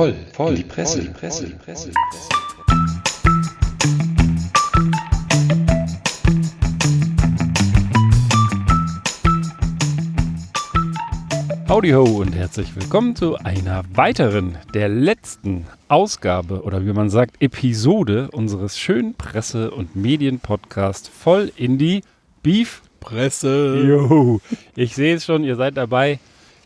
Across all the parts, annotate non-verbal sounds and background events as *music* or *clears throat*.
voll, voll, die Presse, die Presse, die Presse. Howdy ho und herzlich willkommen zu einer weiteren, der letzten Ausgabe oder wie man sagt, Episode unseres schönen Presse- und Medienpodcasts voll in die Beef Presse. Jo, ich sehe es schon, ihr seid dabei.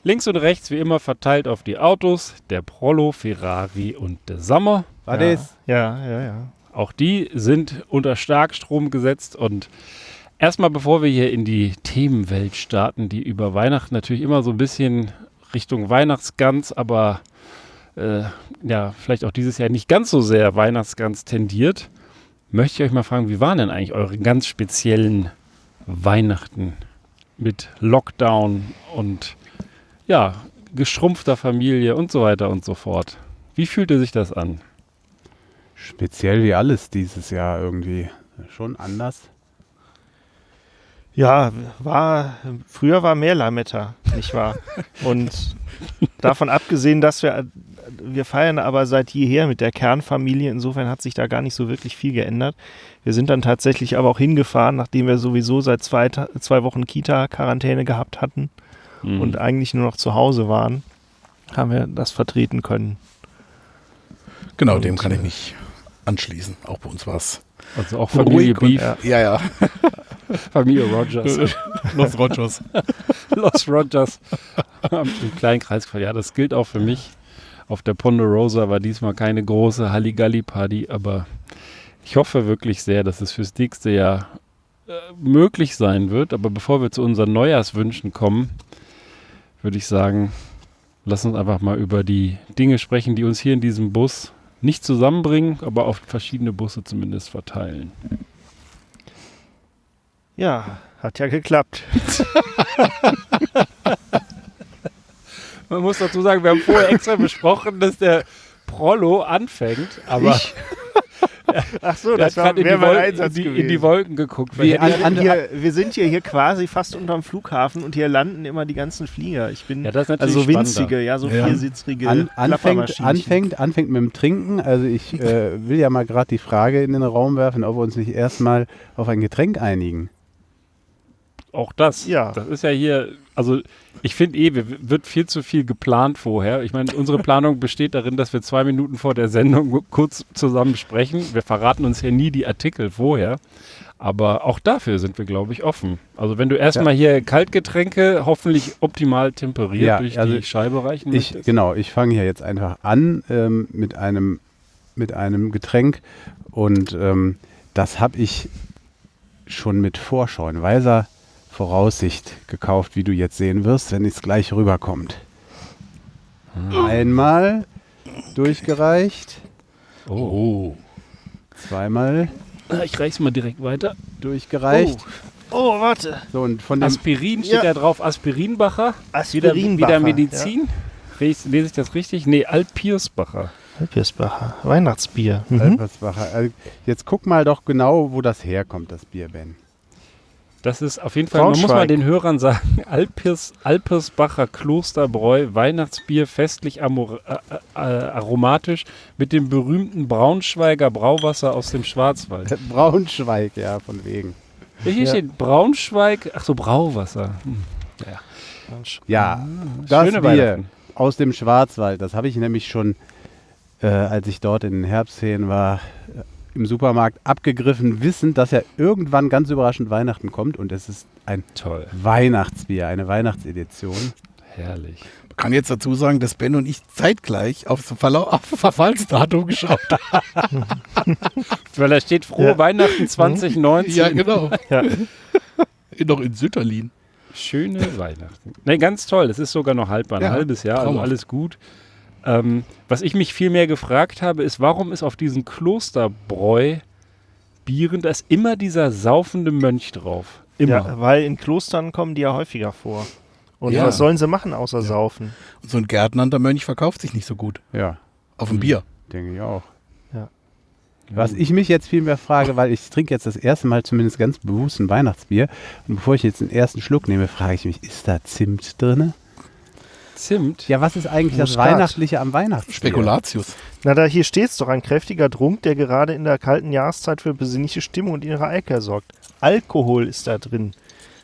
Links und rechts wie immer verteilt auf die Autos, der Prollo, Ferrari und der Sommer. War ja. das? Ja, ja, ja. Auch die sind unter Starkstrom gesetzt und erstmal bevor wir hier in die Themenwelt starten, die über Weihnachten natürlich immer so ein bisschen Richtung Weihnachtsgans, aber äh, ja, vielleicht auch dieses Jahr nicht ganz so sehr Weihnachtsgans tendiert, möchte ich euch mal fragen, wie waren denn eigentlich eure ganz speziellen Weihnachten mit Lockdown und ja, geschrumpfter Familie und so weiter und so fort. Wie fühlte sich das an? Speziell wie alles dieses Jahr irgendwie. Schon anders. Ja, war, früher war mehr Lametta, nicht wahr? *laughs* Und davon abgesehen, dass wir, wir feiern aber seit jeher mit der Kernfamilie, insofern hat sich da gar nicht so wirklich viel geändert. Wir sind dann tatsächlich aber auch hingefahren, nachdem wir sowieso seit zwei, zwei Wochen Kita-Quarantäne gehabt hatten mhm. und eigentlich nur noch zu Hause waren, haben wir das vertreten können. Genau, und, dem kann ich mich anschließen. Auch bei uns war es. Also auch Familie Beef. Und, ja, ja. *laughs* Familie Rogers. *laughs* Los Rogers. *laughs* Los Rogers. Im kleinen Kreis. Ja, das gilt auch für mich. Auf der Ponderosa war diesmal keine große Halligalli-Party, aber ich hoffe wirklich sehr, dass es fürs nächste Jahr äh, möglich sein wird. Aber bevor wir zu unseren Neujahrswünschen kommen, würde ich sagen, lass uns einfach mal über die Dinge sprechen, die uns hier in diesem Bus nicht zusammenbringen, aber auf verschiedene Busse zumindest verteilen. Ja, hat ja geklappt. *laughs* Man muss dazu sagen, wir haben vorher extra besprochen, dass der Prollo anfängt, aber ich? *laughs* Ach so, das war, in, die Wolken, in, die, in die Wolken geguckt. Wie, an, an, hier, wir sind hier, hier quasi fast unterm Flughafen und hier landen immer die ganzen Flieger. Ich bin ja, das ist also winzige, ja, so ja. viersitzrige an, anfängt, anfängt, anfängt mit dem Trinken. Also ich äh, will ja mal gerade die Frage in den Raum werfen, ob wir uns nicht erstmal auf ein Getränk einigen. Auch das. Ja. Das ist ja hier, also ich finde eh, wird viel zu viel geplant vorher. Ich meine, unsere Planung besteht darin, dass wir zwei Minuten vor der Sendung kurz zusammen sprechen. Wir verraten uns ja nie die Artikel vorher. Aber auch dafür sind wir, glaube ich, offen. Also wenn du erstmal ja. hier Kaltgetränke hoffentlich optimal temperiert ja, durch also die Scheibe reichen ich, möchtest. Genau, ich fange hier jetzt einfach an ähm, mit, einem, mit einem Getränk. Und ähm, das habe ich schon mit Vorschau in weiser Voraussicht gekauft, wie du jetzt sehen wirst, wenn es gleich rüberkommt. Hm. Einmal durchgereicht. Oh. Zweimal. Ah, ich reich's mal direkt weiter. Durchgereicht. Oh, oh warte. So, und von dem Aspirin steht ja. da drauf. Aspirinbacher. Aspirinbacher. Wieder, wieder Medizin. Ja. Lese ich das richtig? Nee, Alpiersbacher. Alpiersbacher. Weihnachtsbier. Mhm. Alpiersbacher. Also jetzt guck mal doch genau, wo das herkommt, das Bier, Ben. Das ist auf jeden Fall, man muss mal den Hörern sagen, *laughs* Alpers, Alpersbacher Klosterbräu, Weihnachtsbier, festlich amor, äh, äh, aromatisch mit dem berühmten Braunschweiger Brauwasser aus dem Schwarzwald. *laughs* Braunschweig, ja, von wegen. Hier ja. steht Braunschweig, ach so, Brauwasser. Hm. Ja, ja ah, das Schöne Bier aus dem Schwarzwald, das habe ich nämlich schon, äh, als ich dort in den Herbstferien war, im Supermarkt abgegriffen, wissend, dass ja irgendwann ganz überraschend Weihnachten kommt und es ist ein Toll. Weihnachtsbier, eine Weihnachtsedition. Herrlich. Man kann jetzt dazu sagen, dass Ben und ich zeitgleich aufs auf Verfallsdatum geschaut haben. *laughs* Weil da steht frohe ja. Weihnachten 2019. Ja, genau. Ja. *laughs* Noch in Sütterlin. Schöne Weihnachten. Ne, ganz toll. Es ist sogar noch halb ein ja, halbes Jahr, also alles gut. Ähm, was ich mich viel mehr gefragt habe, ist, warum ist auf diesen Klosterbräu Bieren, da ist immer dieser saufende Mönch drauf. Immer. Ja, weil in Klostern kommen die ja häufiger vor. Und ja. was sollen sie machen außer ja. saufen? Und so ein gärtnernter Mönch verkauft sich nicht so gut. Ja. Auf ein Bier. Denke ich auch. Ja. Was ich mich jetzt vielmehr frage, weil ich trinke jetzt das erste Mal zumindest ganz bewusst ein Weihnachtsbier. Und bevor ich jetzt den ersten Schluck nehme, frage ich mich, ist da Zimt drin? Zimt? Ja, was ist eigentlich das Muskat. Weihnachtliche am Weihnachtsbier? Spekulatius. Na, da hier steht's doch, ein kräftiger Trunk, der gerade in der kalten Jahreszeit für besinnliche Stimmung und innere Eike sorgt. Alkohol ist da drin.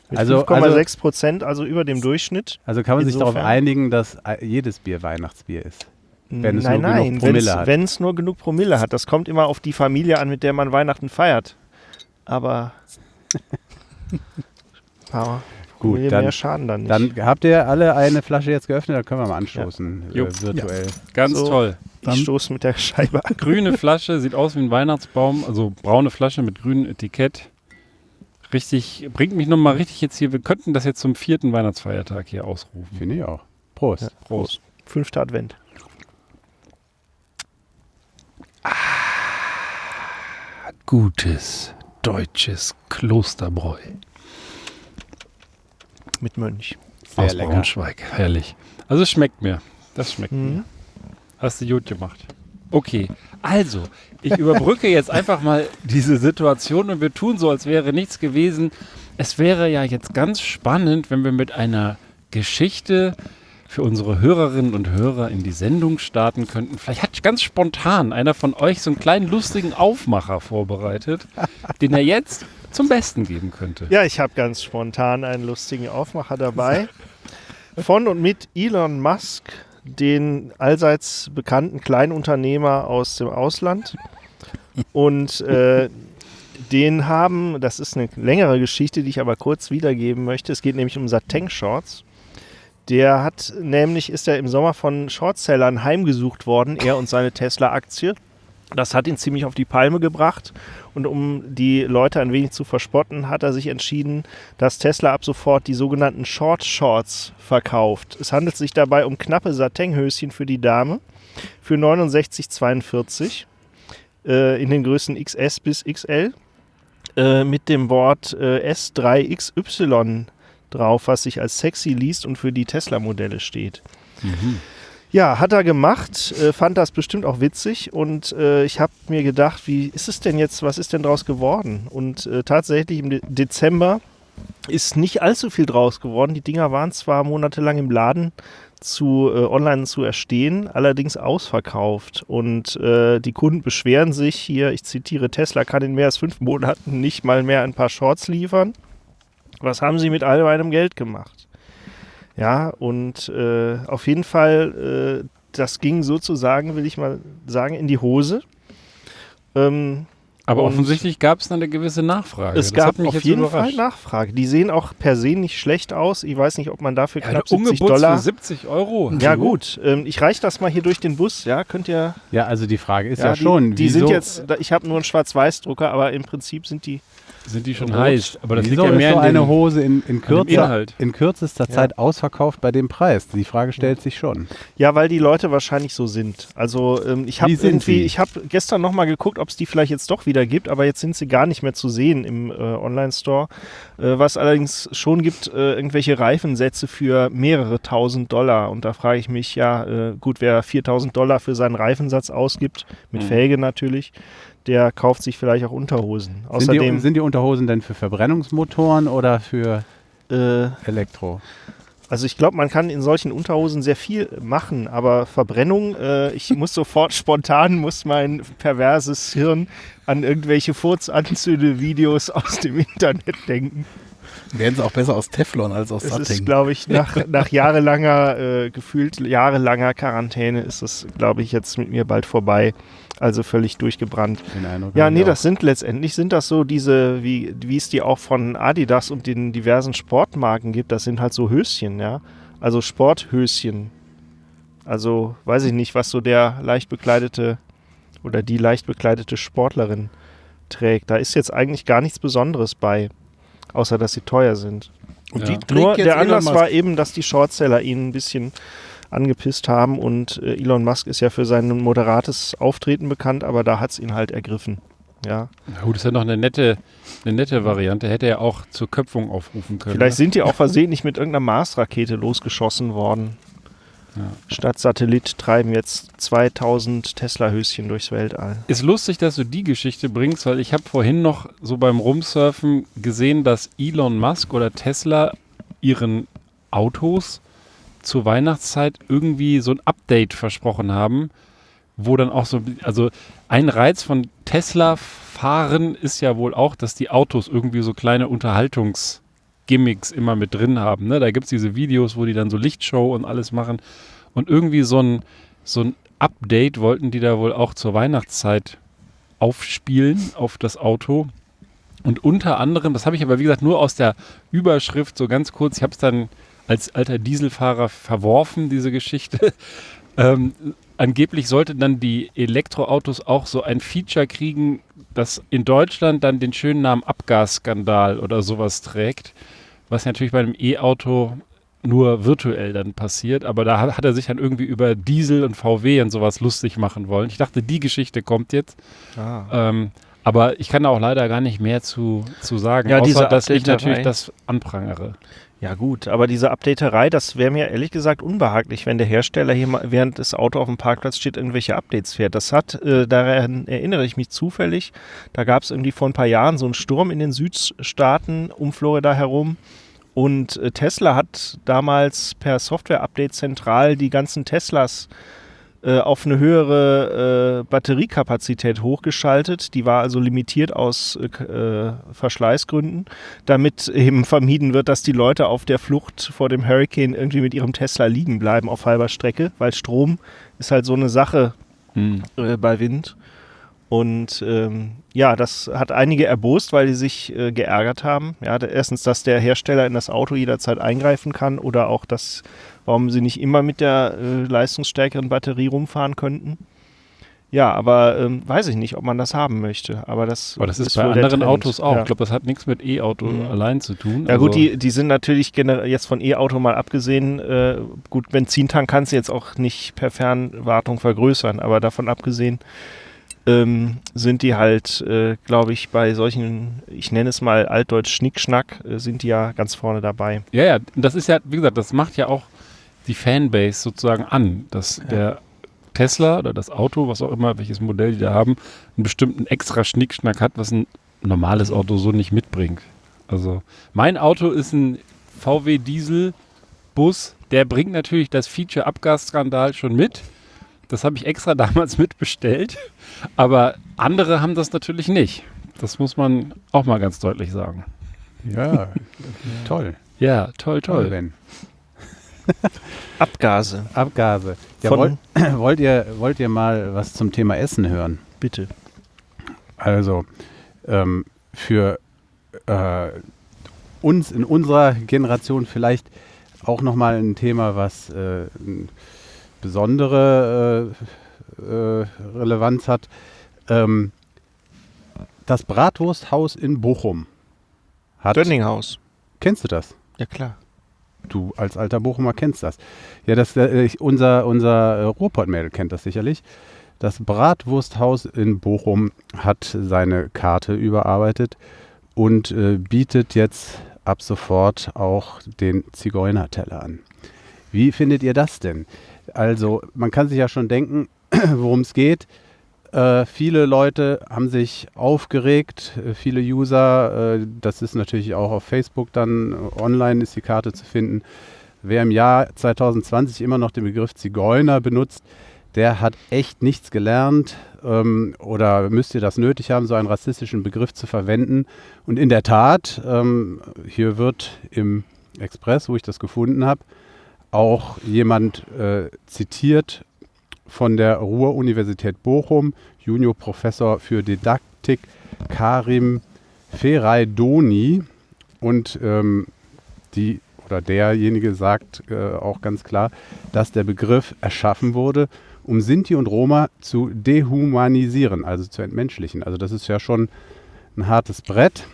Mit Also- 5,6 Prozent, also über dem Durchschnitt. Also kann man sich darauf Insofern- einigen, dass äh, jedes Bier Weihnachtsbier ist. Wenn es nein, nur genug nein, Promille hat. wenn es nur genug Promille hat. Das kommt immer auf die Familie an, mit der man Weihnachten feiert. Aber *laughs* Aber Gut, Promille dann- mehr schaden dann nicht. Dann habt ihr alle eine Flasche jetzt geöffnet, dann können wir mal anstoßen, Jo. äh, virtuell. Ganz So. toll. Dann- ich stoße mit der Scheibe an. Grüne *laughs* Flasche, sieht aus wie ein Weihnachtsbaum, also braune Flasche mit grünem Etikett. Richtig, bringt mich nochmal richtig jetzt hier, wir könnten das jetzt zum vierten Weihnachtsfeiertag hier ausrufen. Finde ich auch. Prost. Ja. Prost. Fünfter Advent. Gutes deutsches Klosterbräu Mit Mönch. Sehr aus lecker. Braunschweig. Herrlich. Also es schmeckt mir. Das schmeckt mir. Mhm. Hast du gut gemacht. Okay, also, ich überbrücke jetzt *laughs* einfach mal diese Situation und wir tun so, als wäre nichts gewesen. Es wäre ja jetzt ganz spannend, wenn wir mit einer Geschichte für unsere Hörerinnen und Hörer in die Sendung starten könnten. Vielleicht hat ganz spontan einer von euch so einen kleinen lustigen Aufmacher vorbereitet, den er jetzt zum Besten geben könnte. Ja, ich habe ganz spontan einen lustigen Aufmacher dabei. *laughs* Von und mit Elon Musk, den allseits bekannten Kleinunternehmer aus dem Ausland. Und äh, den haben, das ist eine längere Geschichte, die ich aber kurz wiedergeben möchte. Es geht nämlich um Sateng Shorts. Der hat nämlich, ist er im Sommer von Shortsellern heimgesucht worden, er und seine Tesla-Aktie. Das hat ihn ziemlich auf die Palme gebracht. Und um die Leute ein wenig zu verspotten, hat er sich entschieden, dass Tesla ab sofort die sogenannten Short Shorts verkauft. Es handelt sich dabei um knappe Satinhöschen für die Dame für 69,42 äh, in den Größen XS bis XL äh, mit dem Wort äh, S3XY drauf, was sich als sexy liest und für die Tesla-Modelle steht. Ja, hat er gemacht, äh, fand das bestimmt auch witzig und äh, ich habe mir gedacht, wie ist es denn jetzt, was ist denn draus geworden? Und äh, tatsächlich im De Dezember ist nicht allzu viel draus geworden. Die Dinger waren zwar monatelang im Laden zu äh, online zu erstehen, allerdings ausverkauft. Und äh, die Kunden beschweren sich hier, ich zitiere, Tesla kann in mehr als fünf Monaten nicht mal mehr ein paar Shorts liefern. Was haben sie mit all meinem Geld gemacht? Ja, und äh, auf jeden Fall, äh, das ging sozusagen, will ich mal sagen, in die Hose. Ähm, Aber offensichtlich gab es dann eine gewisse Nachfrage. es Das gab auf jetzt jeden überrascht. Fall Nachfrage. Die sehen auch per se nicht schlecht aus. Ich weiß nicht, ob man dafür Ja, knapp der 70 Ungebutzt Dollar. für 70 Euro. Ja gut, ähm, ich reiche das mal hier durch den Bus. Ja, könnt ihr. Ja, also die Frage ist ja, die, schon, Die wieso, sind jetzt. Ich habe nur einen Schwarz-Weiß-Drucker, aber im Prinzip sind die. Sind die schon Rot. heiß. Aber das wieso liegt ja ist mehr so in eine Hose in, in, kürzer, in kürzester Ja. Zeit ausverkauft bei dem Preis? Die Frage stellt sich schon. Ja, weil die Leute wahrscheinlich so sind. Also ähm, ich habe irgendwie, sie? ich habe gestern noch mal geguckt, ob es die vielleicht jetzt doch wieder gibt, aber jetzt sind sie gar nicht mehr zu sehen im äh, Online-Store. Äh, was allerdings schon gibt, äh, irgendwelche Reifensätze für mehrere tausend Dollar. Und da frage ich mich, ja, äh, gut, wer 4000 Dollar für seinen Reifensatz ausgibt, mit Mhm. Felge natürlich, der kauft sich vielleicht auch Unterhosen. Sind die, Außerdem, sind die Unterhosen denn für Verbrennungsmotoren oder für äh, Elektro? Also ich glaube, man kann in solchen Unterhosen sehr viel machen, aber Verbrennung, äh, ich muss *laughs* sofort spontan, muss mein perverses Hirn an irgendwelche Furzanzünde-Videos aus dem Internet denken. Werden sie auch besser aus Teflon als aus Es ist, Satting. glaube ich, nach, *laughs* nach jahrelanger, äh, gefühlt jahrelanger Quarantäne ist es, glaube ich, jetzt mit mir bald vorbei. Also völlig durchgebrannt. Ja, nee, das sind letztendlich sind das so diese, wie, wie es die auch von Adidas und den diversen Sportmarken gibt, das sind halt so Höschen, ja. Also Sporthöschen. Also weiß ich nicht, was so der leicht bekleidete oder die leicht bekleidete Sportlerin trägt. Da ist jetzt eigentlich gar nichts Besonderes bei, außer dass sie teuer sind. Und Ja. die trägt Nur jetzt der Anlass war eben, dass die Shortseller ihn ein bisschen angepisst haben und äh, Elon Musk ist ja für sein moderates Auftreten bekannt, aber da hat es ihn halt ergriffen. Ja. Na gut, das ist ja noch eine nette, eine nette Variante. Hätte er auch zur Köpfung aufrufen können. Vielleicht sind die auch versehentlich mit irgendeiner Mars-Rakete losgeschossen worden. Ja. Statt Satellit treiben jetzt 2000 Tesla-Höschen durchs Weltall. Ist lustig, dass du die Geschichte bringst, weil ich habe vorhin noch so beim Rumsurfen gesehen, dass Elon Musk oder Tesla ihren Autos zur Weihnachtszeit irgendwie so ein Update versprochen haben, wo dann auch so, also ein Reiz von Tesla-Fahren ist ja wohl auch, dass die Autos irgendwie so kleine Unterhaltungsgimmicks immer mit drin haben. Ne? Da gibt es diese Videos, wo die dann so Lichtshow und alles machen. Und irgendwie so ein, so ein Update wollten die da wohl auch zur Weihnachtszeit aufspielen auf das Auto. Und unter anderem, das habe ich aber wie gesagt nur aus der Überschrift so ganz kurz, ich habe es dann als alter Dieselfahrer verworfen, diese Geschichte. *laughs* ähm, angeblich sollten dann die Elektroautos auch so ein Feature kriegen, das in Deutschland dann den schönen Namen Abgasskandal oder sowas trägt, was natürlich bei einem E-Auto nur virtuell dann passiert, aber da hat, er sich dann irgendwie über Diesel und VW und sowas lustig machen wollen. Ich dachte, die Geschichte kommt jetzt. Ah. Ähm, aber ich kann da auch leider gar nicht mehr zu, zu sagen, Ja, außer dass ich natürlich das anprangere. Ja gut, aber diese Updaterei, das wäre mir ehrlich gesagt unbehaglich, wenn der Hersteller hier mal, während das Auto auf dem Parkplatz steht, irgendwelche Updates fährt. Das hat, äh, daran erinnere ich mich zufällig, da gab es irgendwie vor ein paar Jahren so einen Sturm in den Südstaaten um Florida herum und äh, Tesla hat damals per Software-Update zentral die ganzen Teslas äh, auf eine höhere äh, Batteriekapazität hochgeschaltet. Die war also limitiert aus äh, äh, Verschleißgründen, damit eben vermieden wird, dass die Leute auf der Flucht vor dem Hurricane irgendwie mit ihrem Tesla liegen bleiben auf halber Strecke, weil Strom ist halt so eine Sache Hm. äh, bei Wind. Und ähm, ja, das hat einige erbost, weil die sich äh, geärgert haben. Ja, erstens, dass der Hersteller in das Auto jederzeit eingreifen kann oder auch, dass, warum sie nicht immer mit der äh, leistungsstärkeren Batterie rumfahren könnten. Ja, aber ähm, weiß ich nicht, ob man das haben möchte. Aber das, Aber das ist, bei wohl der anderen. Autos auch. Ja. Ich glaube, das hat nichts mit E-Auto Mhm. allein zu tun. Ja gut, Also- die, die sind natürlich jetzt von E-Auto mal abgesehen, äh, gut, Benzintank kannst du jetzt auch nicht per Fernwartung vergrößern, aber davon abgesehen ähm, sind die halt, äh, glaube ich, bei solchen, ich nenne es mal altdeutsch Schnickschnack, äh, sind die ja ganz vorne dabei. Ja, ja, das ist ja, wie gesagt, das macht ja auch die Fanbase sozusagen an, dass der Tesla oder das Auto, was auch immer, welches Modell die da haben, einen bestimmten extra Schnickschnack hat, was ein normales Auto so nicht mitbringt. Also mein Auto ist ein VW Diesel Bus, der bringt natürlich das Feature Abgasskandal schon mit. Das habe ich extra *laughs* damals mitbestellt, aber andere haben das natürlich nicht. Das muss man auch mal ganz deutlich sagen. Ja, *laughs* toll. Ja, toll, Toll, toll. *laughs* Abgase, Abgase. Ja, wollt, *clears throat* wollt, ihr, wollt ihr mal was zum Thema Essen hören? bitte. Also, ähm, für äh, uns in unserer Generation vielleicht auch nochmal ein Thema, was äh, besondere äh, äh, Relevanz hat. Ähm, das Bratwursthaus in Bochum hat. Dönninghaus. Kennst du das? Ja klar. Du als alter Bochumer kennst das. Ja, das, äh, unser, unser äh, Ruhrpott-Mädel kennt das sicherlich. Das Bratwursthaus in Bochum hat seine Karte überarbeitet und äh, bietet jetzt ab sofort auch den Zigeunerteller an. Wie findet ihr das denn? Also, man kann sich ja schon denken, *clears throat* worum es geht. Äh, viele Leute haben sich aufgeregt, äh, viele User, äh, das ist natürlich auch auf Facebook dann äh, online ist die Karte zu finden. Wer im Jahr 2020 immer noch den Begriff Zigeuner benutzt, der hat echt nichts gelernt ähm, oder müsste das nötig haben, so einen rassistischen Begriff zu verwenden. Und in der Tat, ähm, hier wird im Express, wo ich das gefunden habe, auch jemand äh, zitiert von der Ruhr-Universität Bochum, Juniorprofessor für Didaktik Karim Feraydoni. Und ähm, die oder derjenige sagt äh, auch ganz klar, dass der Begriff erschaffen wurde, um Sinti und Roma zu dehumanisieren, also zu entmenschlichen. Also das ist ja schon ein hartes Brett.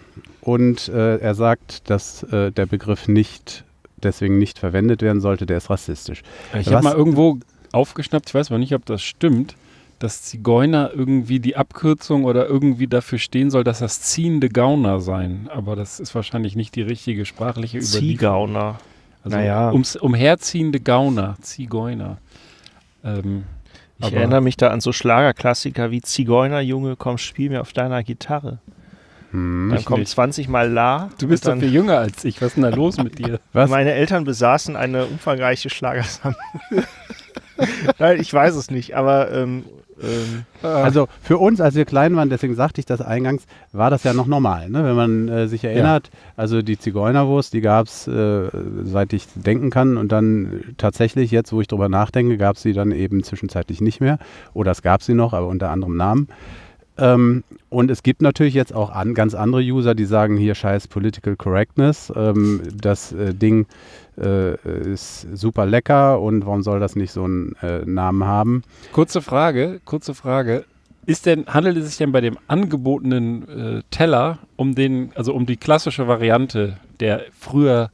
Und äh, er sagt, dass äh, der Begriff nicht deswegen nicht verwendet werden sollte, der ist rassistisch. Ich habe mal irgendwo aufgeschnappt, ich weiß aber nicht, ob das stimmt, dass Zigeuner irgendwie die Abkürzung oder irgendwie dafür stehen soll, dass das ziehende Gauner sein. Aber das ist wahrscheinlich nicht die richtige sprachliche Überlieferung. Ziegauner. Also Naja. ums, umherziehende Gauner, Zigeuner. Ähm, Ich erinnere mich da an so Schlagerklassiker wie Zigeunerjunge, komm, spiel mir auf deiner Gitarre. Hm. Dann kommt nicht. 20 mal La. Du bist doch dann viel jünger als ich. Was ist denn da los mit *laughs* dir? Was? Meine Eltern besaßen eine umfangreiche Schlagersammlung. *laughs* *laughs* Nein, ich weiß es nicht, aber ähm, ähm, Also für uns, als wir klein waren, deswegen sagte ich das eingangs, war das ja noch normal. Ne? Wenn man äh, sich erinnert, also die Zigeunerwurst, die gab es, äh, seit ich denken kann. Und dann tatsächlich, jetzt wo ich drüber nachdenke, gab es sie dann eben zwischenzeitlich nicht mehr. Oder es gab sie noch, aber unter anderem Namen. Ähm, und es gibt natürlich jetzt auch an, ganz andere User, die sagen, hier scheiß Political Correctness, ähm, das äh, Ding äh, ist super lecker und warum soll das nicht so einen äh, Namen haben? Kurze Frage, kurze Frage. Ist denn, handelt es sich denn bei dem angebotenen äh, Teller um den, also um die klassische Variante der früher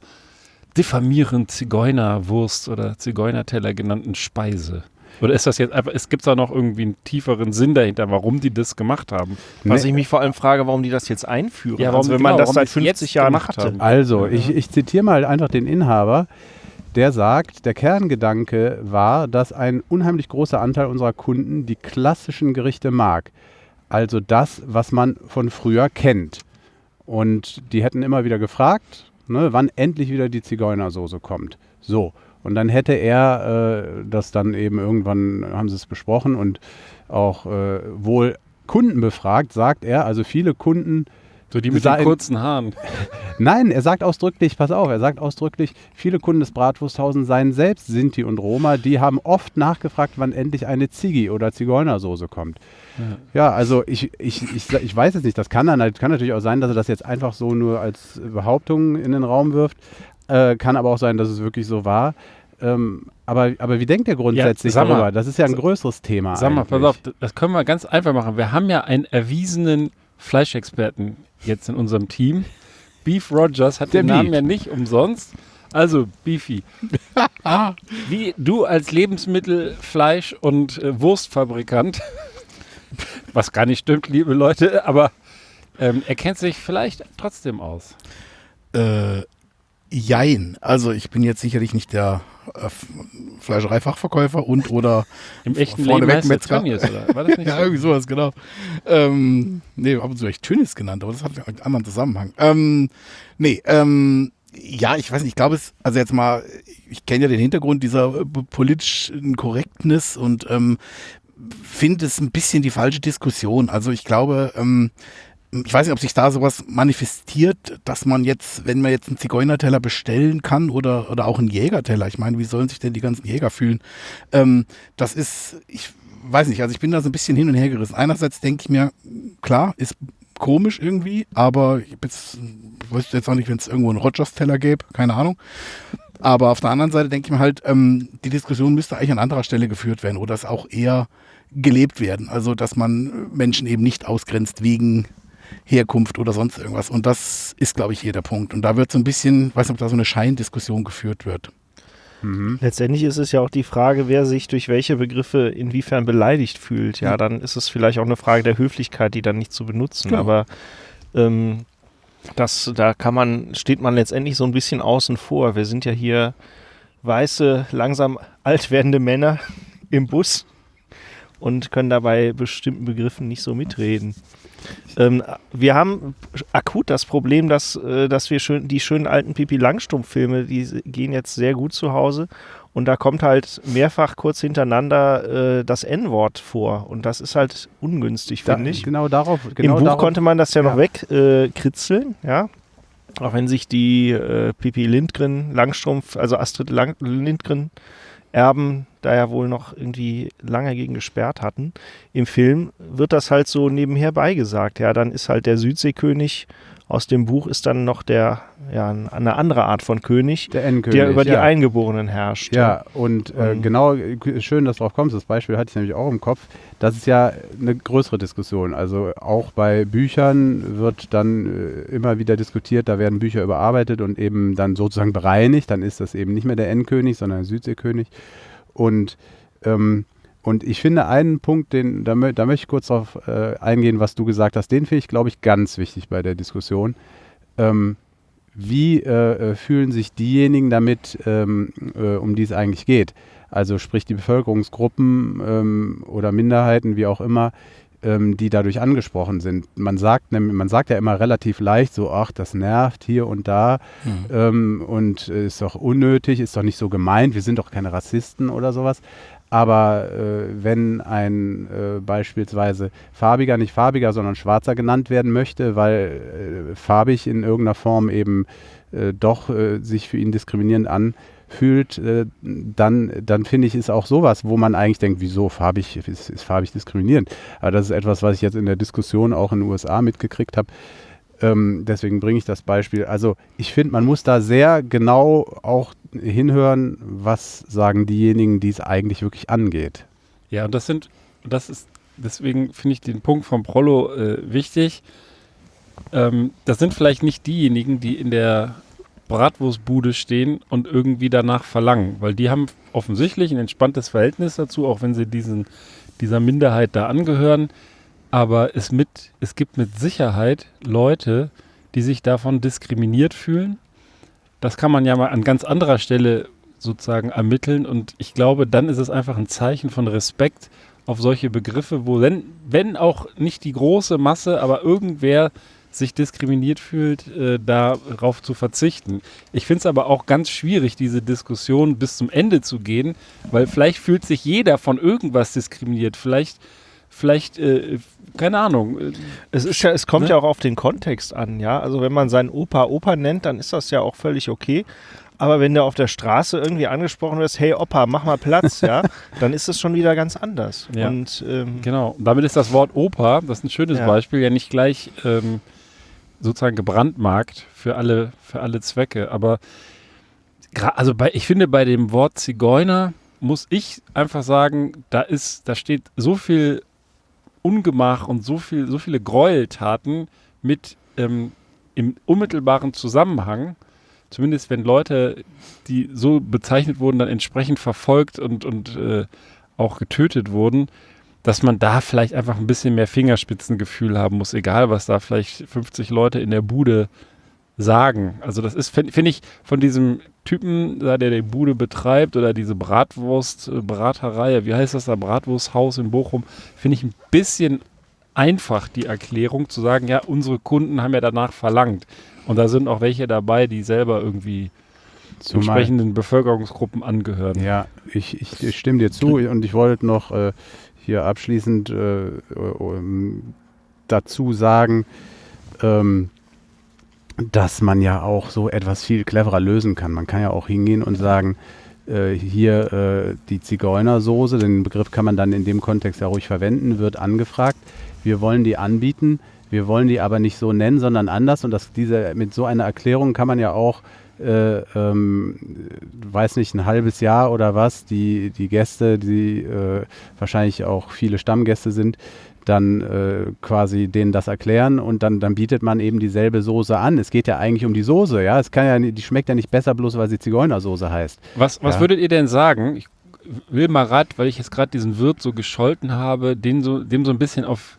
diffamierend Zigeunerwurst oder Zigeunerteller genannten Speise? Oder ist das jetzt einfach, es gibt da noch irgendwie einen tieferen Sinn dahinter, warum die das gemacht haben? was Nee. ich mich vor allem frage, warum die das jetzt einführen. Ja, warum- also wenn genau, man das seit die es jetzt 50 Jahren haben. Also, ich, ich zitiere mal einfach den Inhaber, der sagt, der Kerngedanke war, dass ein unheimlich großer Anteil unserer Kunden die klassischen Gerichte mag. Also das, was man von früher kennt. Und die hätten immer wieder gefragt, ne, wann endlich wieder die Zigeunersoße kommt. So. Und dann hätte er äh, das dann eben irgendwann, haben sie es besprochen und auch äh, wohl Kunden befragt, sagt er, also viele Kunden So die mit den kurzen Haaren. *laughs* Nein, er sagt ausdrücklich, pass auf, er sagt ausdrücklich, viele Kunden des Bratwursthausen seien selbst Sinti und Roma, die haben oft nachgefragt, wann endlich eine Ziggi oder Zigeunersoße kommt. Ja, also ich, ich, ich, ich weiß es nicht, das kann, dann, halt- kann natürlich auch sein, dass er das jetzt einfach so nur als Behauptung in den Raum wirft, äh, kann aber auch sein, dass es wirklich so war. Ähm, aber, aber wie denkt er grundsätzlich sag mal, darüber? Das ist ja ein größeres Thema. Sag mal, pass auf, das können wir ganz einfach machen. Wir haben ja einen erwiesenen Fleischexperten jetzt in unserem Team. Beef Rogers hat Der den Namen Beef. ja nicht umsonst. Also, Beefy. *laughs* Wie du als Lebensmittel-, Fleisch- und äh, Wurstfabrikant, *laughs* was gar nicht stimmt, liebe Leute, aber ähm, er kennt sich vielleicht trotzdem aus. Äh, jein. Also ich bin jetzt sicherlich nicht der äh, Fleischereifachverkäufer und oder Im echten Leben er Metzger. Tönnies, oder? War das nicht *laughs* ja, so? irgendwie sowas, genau. Ähm, nee, ab und zu echt Tönnies genannt, aber das hat einen anderen Zusammenhang. Ähm, nee, ähm, ja, ich weiß nicht, ich glaube es, also jetzt mal, ich kenne ja den Hintergrund dieser äh, politischen Korrektness und ähm, finde es ein bisschen die falsche Diskussion. Also ich glaube, ähm, ich weiß nicht, ob sich da sowas manifestiert, dass man jetzt, wenn man jetzt einen Zigeunerteller bestellen kann oder, oder auch einen Jägerteller, ich meine, wie sollen sich denn die ganzen Jäger fühlen? Ähm, das ist, ich weiß nicht, also ich bin da so ein bisschen hin und her gerissen. Einerseits denke ich mir, klar, ist komisch irgendwie, aber ich, jetzt, weiß jetzt auch nicht, wenn es irgendwo einen Rogers-Teller gäbe, keine Ahnung. Aber auf der anderen Seite denke ich mir halt, ähm, die Diskussion müsste eigentlich an anderer Stelle geführt werden oder es auch eher gelebt werden. Also, dass man Menschen eben nicht ausgrenzt wegen Herkunft oder sonst irgendwas. Und das ist, glaube ich, hier der Punkt. Und da wird so ein bisschen, weiß nicht, ob da so eine Scheindiskussion geführt wird. Letztendlich ist es ja auch die Frage, wer sich durch welche Begriffe inwiefern beleidigt fühlt. Ja, dann ist es vielleicht auch eine Frage der Höflichkeit, die dann nicht zu benutzen. Genau. Aber ähm, das, da kann man, steht man letztendlich so ein bisschen außen vor. Wir sind ja hier weiße, langsam alt werdende Männer im Bus und können dabei bestimmten Begriffen nicht so mitreden. Ähm, wir haben akut das Problem, dass, äh, dass wir schön, die schönen alten Pipi Langstrumpf-Filme, die gehen jetzt sehr gut zu Hause. Und da kommt halt mehrfach kurz hintereinander äh, das N-Wort vor. Und das ist halt ungünstig, finde ich. genau darauf. Genau Im Buch darauf, konnte man das ja, noch Ja. wegkritzeln, äh, ja. Auch wenn sich die äh, Pipi Lindgren, Langstrumpf, also Astrid Lang Lindgren Erben da ja wohl noch irgendwie lange gegen gesperrt hatten. Im Film wird das halt so nebenher beigesagt. Ja, dann ist halt der Südseekönig aus dem Buch ist dann noch der, ja, eine andere Art von König, der Endkönig. der über die ja. Eingeborenen herrscht. Ja, und äh, genau, äh, schön, dass du drauf kommst. Das Beispiel hatte ich nämlich auch im Kopf. Das ist ja eine größere Diskussion. Also auch bei Büchern wird dann äh, immer wieder diskutiert, da werden Bücher überarbeitet und eben dann sozusagen bereinigt. Dann ist das eben nicht mehr der Endkönig, sondern der Südseekönig. Und, ähm, und ich finde einen Punkt, den, da, da möchte ich kurz darauf äh, eingehen, was du gesagt hast. Den finde ich, glaube ich, ganz wichtig bei der Diskussion. Ähm, wie äh, äh, fühlen sich diejenigen damit, ähm, äh, um die es eigentlich geht? Also sprich die Bevölkerungsgruppen ähm, oder Minderheiten, wie auch immer, ähm, die dadurch angesprochen sind. Man sagt, man sagt ja immer relativ leicht so, ach, das nervt hier und da mhm. ähm, und ist doch unnötig, ist doch nicht so gemeint, wir sind doch keine Rassisten oder sowas. Aber äh, wenn ein äh, beispielsweise farbiger, nicht farbiger, sondern schwarzer genannt werden möchte, weil äh, farbig in irgendeiner Form eben äh, doch äh, sich für ihn diskriminierend anfühlt, äh, dann, dann finde ich, ist auch sowas, wo man eigentlich denkt, wieso farbig ist, ist farbig diskriminierend. Aber das ist etwas, was ich jetzt in der Diskussion auch in den USA mitgekriegt habe. Ähm, deswegen bringe ich das Beispiel. Also ich finde, man muss da sehr genau auch hinhören, was sagen diejenigen, die es eigentlich wirklich angeht. Ja, und das sind, das ist, deswegen finde ich den Punkt vom Prollo äh, wichtig. Ähm, das sind vielleicht nicht diejenigen, die in der Bratwurstbude stehen und irgendwie danach verlangen, weil die haben offensichtlich ein entspanntes Verhältnis dazu, auch wenn sie diesen, dieser Minderheit da angehören. Aber es, mit, es gibt mit Sicherheit Leute, die sich davon diskriminiert fühlen. Das kann man ja mal an ganz anderer Stelle sozusagen ermitteln. Und ich glaube, dann ist es einfach ein Zeichen von Respekt auf solche Begriffe, wo, wenn, wenn auch nicht die große Masse, aber irgendwer sich diskriminiert fühlt, äh, darauf zu verzichten. Ich finde es aber auch ganz schwierig, diese Diskussion bis zum Ende zu gehen, weil vielleicht fühlt sich jeder von irgendwas diskriminiert. Vielleicht vielleicht, äh, keine Ahnung. Es ist ja, es kommt ne? ja auch auf den Kontext an, ja. Also wenn man seinen Opa Opa nennt, dann ist das ja auch völlig okay. Aber wenn der auf der Straße irgendwie angesprochen wird, hey Opa, mach mal Platz, ja, *laughs* dann ist es schon wieder ganz anders. Ja. Und, ähm, genau. Und damit ist das Wort Opa, das ist ein schönes ja. Beispiel, ja nicht gleich ähm, sozusagen gebrandmarkt für alle, für alle Zwecke. Aber also bei, ich finde, bei dem Wort Zigeuner muss ich einfach sagen, da ist, da steht so viel Ungemach und so, viel, so viele Gräueltaten mit ähm, im unmittelbaren Zusammenhang, zumindest wenn Leute, die so bezeichnet wurden, dann entsprechend verfolgt und, und äh, auch getötet wurden, dass man da vielleicht einfach ein bisschen mehr Fingerspitzengefühl haben muss, egal was da vielleicht 50 Leute in der Bude sagen. Also das ist, finde find ich, von diesem Typen, der die Bude betreibt oder diese Bratwurst-Braterei, äh, wie heißt das da, Bratwursthaus in Bochum, finde ich ein bisschen einfach die Erklärung zu sagen, ja, unsere Kunden haben ja danach verlangt. Und da sind auch welche dabei, die selber irgendwie Zumal, entsprechenden Bevölkerungsgruppen angehören. Ja, ich, ich, ich stimme dir zu und ich wollte noch äh, hier abschließend äh, dazu sagen, ähm, dass man ja auch so etwas viel cleverer lösen kann. Man kann ja auch hingehen und sagen, äh, hier äh, die Zigeunersoße, den Begriff kann man dann in dem Kontext ja ruhig verwenden, wird angefragt. Wir wollen die anbieten, wir wollen die aber nicht so nennen, sondern anders. Und das, diese, mit so einer Erklärung kann man ja auch, äh, ähm, weiß nicht, ein halbes Jahr oder was, die, die Gäste, die äh, wahrscheinlich auch viele Stammgäste sind, dann äh, quasi denen das erklären und dann, dann bietet man eben dieselbe Soße an. Es geht ja eigentlich um die Soße, ja. Es kann ja, die schmeckt ja nicht besser, bloß weil sie Zigeunersoße heißt. Was, was ja. würdet ihr denn sagen? Ich will mal rat, weil ich jetzt gerade diesen Wirt so gescholten habe, den so, dem so ein bisschen auf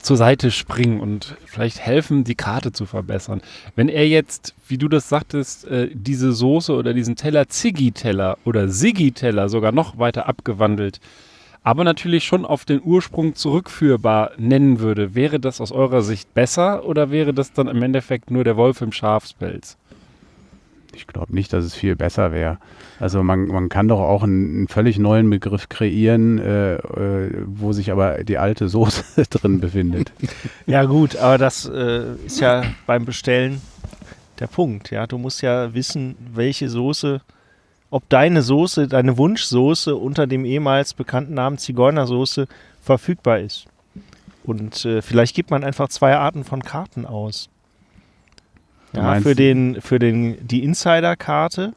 zur Seite springen und vielleicht helfen, die Karte zu verbessern. Wenn er jetzt, wie du das sagtest, äh, diese Soße oder diesen Teller Ziggy-Teller oder Siggy-Teller sogar noch weiter abgewandelt aber natürlich schon auf den Ursprung zurückführbar nennen würde, wäre das aus eurer Sicht besser oder wäre das dann im Endeffekt nur der Wolf im Schafspelz? Ich glaube nicht, dass es viel besser wäre. Also man, man kann doch auch einen, einen völlig neuen Begriff kreieren, äh, äh, wo sich aber die alte Soße *laughs* drin befindet. *laughs* Ja gut, aber das äh, ist ja beim Bestellen der Punkt. Ja, du musst ja wissen, welche Soße ob deine Soße, deine Wunschsoße unter dem ehemals bekannten Namen Zigeunersoße verfügbar ist. Und äh, vielleicht gibt man einfach zwei Arten von Karten aus. Ja, für den, für den, die Insider-Karte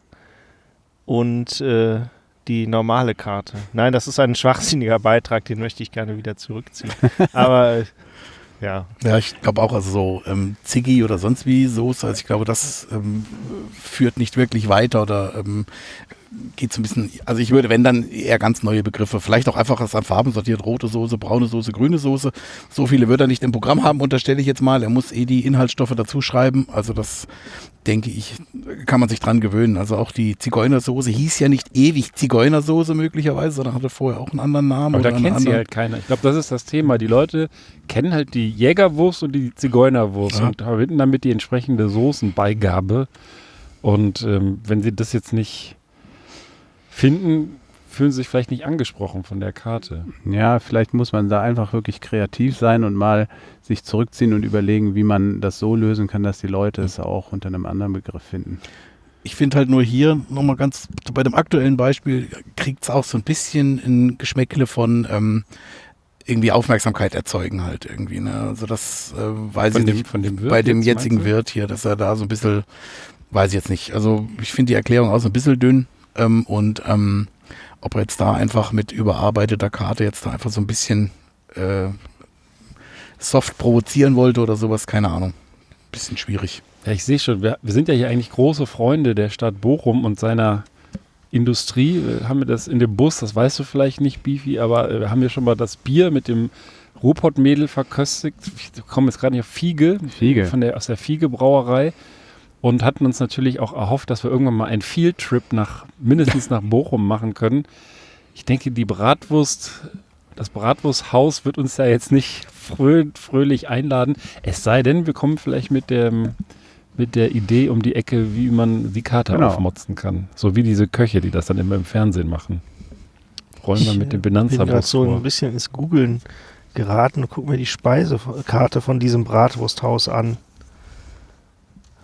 und äh, die normale Karte. Nein, das ist ein schwachsinniger Beitrag, den möchte ich gerne wieder zurückziehen. *laughs* Aber ja. Ja, ich glaube auch, also so ähm, Ziggy oder sonst wie Soße, also ich glaube, das ähm, führt nicht wirklich weiter oder ähm, geht so ein bisschen, also ich würde, wenn dann eher ganz neue Begriffe, vielleicht auch einfach was an Farben sortiert, rote Soße, braune Soße, grüne Soße. So viele wird er nicht im Programm haben, unterstelle ich jetzt mal. Er muss eh die Inhaltsstoffe dazu schreiben. Also das denke ich, kann man sich dran gewöhnen. Also auch die Zigeunersoße hieß ja nicht ewig Zigeunersoße möglicherweise, sondern hatte vorher auch einen anderen Namen. Aber da kennt sie halt keiner. Ich glaube, das ist das Thema. Die Leute kennen halt die Jägerwurst und die Zigeunerwurst Ja. und verbinden damit die entsprechende Soßenbeigabe. Und ähm, wenn sie das jetzt nicht finden, fühlen sie sich vielleicht nicht angesprochen von der Karte. Ja, vielleicht muss man da einfach wirklich kreativ sein und mal sich zurückziehen und überlegen, wie man das so lösen kann, dass die Leute es auch unter einem anderen Begriff finden. Ich finde halt nur hier nochmal ganz, bei dem aktuellen Beispiel kriegt es auch so ein bisschen ein Geschmäckle von ähm, irgendwie Aufmerksamkeit erzeugen halt irgendwie. Ne? Also das äh, weiß Von ich dem, nicht. von dem Wirt bei dem jetzt, jetzigen? Wirt hier, dass er da so ein bisschen, weiß ich jetzt nicht. Also ich finde die Erklärung auch so ein bisschen dünn ähm, und ähm, ob er jetzt da einfach mit überarbeiteter Karte jetzt da einfach so ein bisschen äh, soft provozieren wollte oder sowas, keine Ahnung. Bisschen schwierig. Ja, ich sehe schon, wir, wir sind ja hier eigentlich große Freunde der Stadt Bochum und seiner Industrie. Äh, haben wir das in dem Bus, das weißt du vielleicht nicht, Beefy, aber äh, haben wir schon mal das Bier mit dem Ruhrpottmädel verköstigt. Ich komme jetzt gerade nicht auf Fiege, Fiege. Von der, aus der Fiege Brauerei und hatten uns natürlich auch erhofft, dass wir irgendwann mal einen Field-Trip nach, mindestens nach Bochum machen können. Ich denke, die Bratwurst, das Bratwursthaus wird uns ja jetzt nicht frö fröhlich einladen. Es sei denn, wir kommen vielleicht mit dem mit der Idee um die Ecke, wie man die Karte Genau. aufmotzen kann. So wie diese Köche, die das dann immer im Fernsehen machen. Rollen wir Ich, mit dem äh, bin gerade Benanza-Bus so vor. ein bisschen ins Googeln geraten und guck mir die Speisekarte von diesem Bratwursthaus an.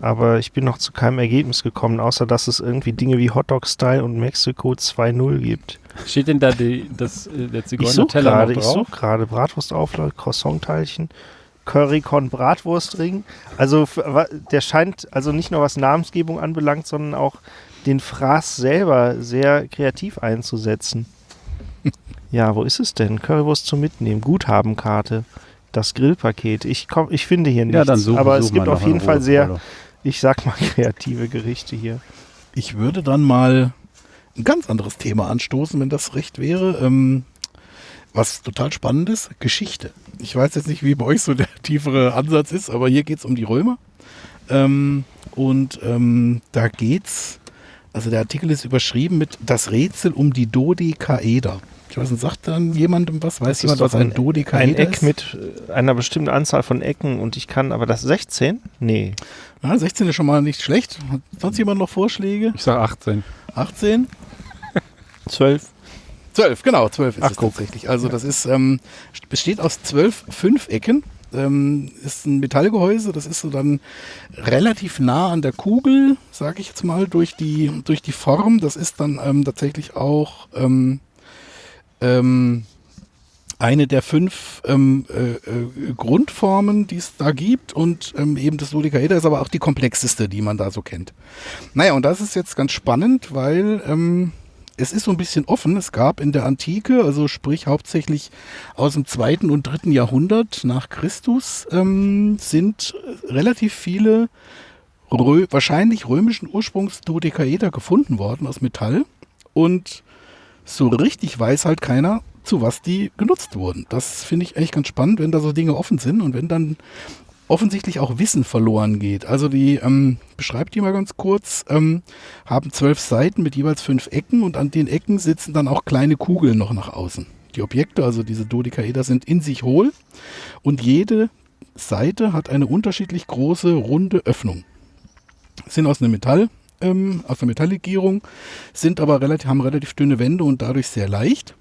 Aber ich bin noch zu keinem Ergebnis gekommen, außer dass es irgendwie Dinge wie Hotdog-Style und Mexiko 2.0 gibt. Steht denn da die, das, äh, der Zigeuner-Teller noch ich drauf? suche gerade Bratwurstauflauf, Croissant-Teilchen, Currycon Bratwurstring. Also der scheint also nicht nur was Namensgebung anbelangt, sondern auch den Fraß selber sehr kreativ einzusetzen. *laughs* ja, wo ist es denn? Currywurst zum Mitnehmen, Guthabenkarte, das Grillpaket. Ich komm, ich finde hier nichts, Ja, dann suchen aber es suchen gibt wir auf jeden Fall Ruhe, sehr. Ich sag mal, *laughs* kreative Gerichte hier. Ich würde dann mal ein ganz anderes Thema anstoßen, wenn das recht wäre. Ähm, was total spannend ist, Geschichte. Ich weiß jetzt nicht, wie bei euch so der *laughs* tiefere Ansatz ist, aber hier geht es um die Römer. Ähm, und ähm, da geht's, also der Artikel ist überschrieben mit Das Rätsel um die Dodekaeder. Ich weiß nicht, sagt dann jemandem was? Weiß Das ist jemand, was ein, ein- Dodekaeder Ein Eck ist? mit äh, einer bestimmten Anzahl von Ecken und ich kann, aber das 16? Nee. Ja, 16 ist schon mal nicht schlecht. Hat sonst jemand noch Vorschläge? Ich sage 18. 18? 12. 12, genau, 12 ist Ach, es guck. tatsächlich. Also das ist, ähm, besteht aus zwölf Fünfecken. Ähm, ist ein Metallgehäuse, das ist so dann relativ nah an der Kugel, sage ich jetzt mal, durch die, durch die Form. Das ist dann ähm, tatsächlich auch ähm, ähm, eine der fünf ähm, äh, äh, Grundformen, die es da gibt. Und ähm, eben das Dodekaeder ist aber auch die komplexeste, die man da so kennt. Naja, und das ist jetzt ganz spannend, weil ähm, es ist so ein bisschen offen. Es gab in der Antike, also sprich hauptsächlich aus dem zweiten und dritten Jahrhundert nach Christus, ähm, sind relativ viele Rö wahrscheinlich römischen Ursprungs Dodekaeder gefunden worden aus Metall. Und so richtig weiß halt keiner, zu was die genutzt wurden. Das finde ich echt ganz spannend, wenn da so Dinge offen sind und wenn dann offensichtlich auch Wissen verloren geht. Also die, ähm, beschreibt die mal ganz kurz, ähm, haben zwölf Seiten mit jeweils fünf Ecken und an den Ecken sitzen dann auch kleine Kugeln noch nach außen. Die Objekte, also diese Dodekaeder, sind in sich hohl und jede Seite hat eine unterschiedlich große runde Öffnung. Sind aus einem Metall, ähm, aus einer Metalllegierung, sind aber relativ, haben relativ dünne Wände und dadurch sehr leicht.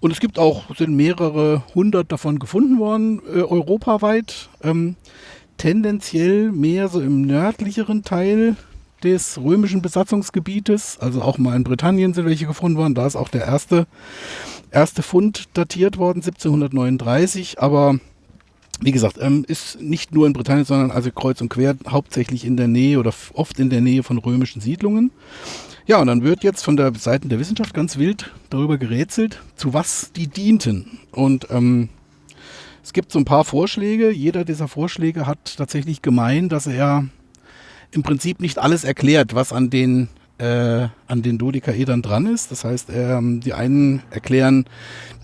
Und es gibt auch, sind mehrere hundert davon gefunden worden, äh, europaweit. Ähm, tendenziell mehr so im nördlicheren Teil des römischen Besatzungsgebietes. Also auch mal in Britannien sind welche gefunden worden. Da ist auch der erste, erste Fund datiert worden, 1739. Aber wie gesagt, ähm, ist nicht nur in Britannien, sondern also kreuz und quer, hauptsächlich in der Nähe oder oft in der Nähe von römischen Siedlungen. Ja, und dann wird jetzt von der Seite der Wissenschaft ganz wild darüber gerätselt, zu was die dienten. Und ähm, es gibt so ein paar Vorschläge. Jeder dieser Vorschläge hat tatsächlich gemein, dass er im Prinzip nicht alles erklärt, was an den äh, an den Dodekaedern dran ist. Das heißt, ähm, die einen erklären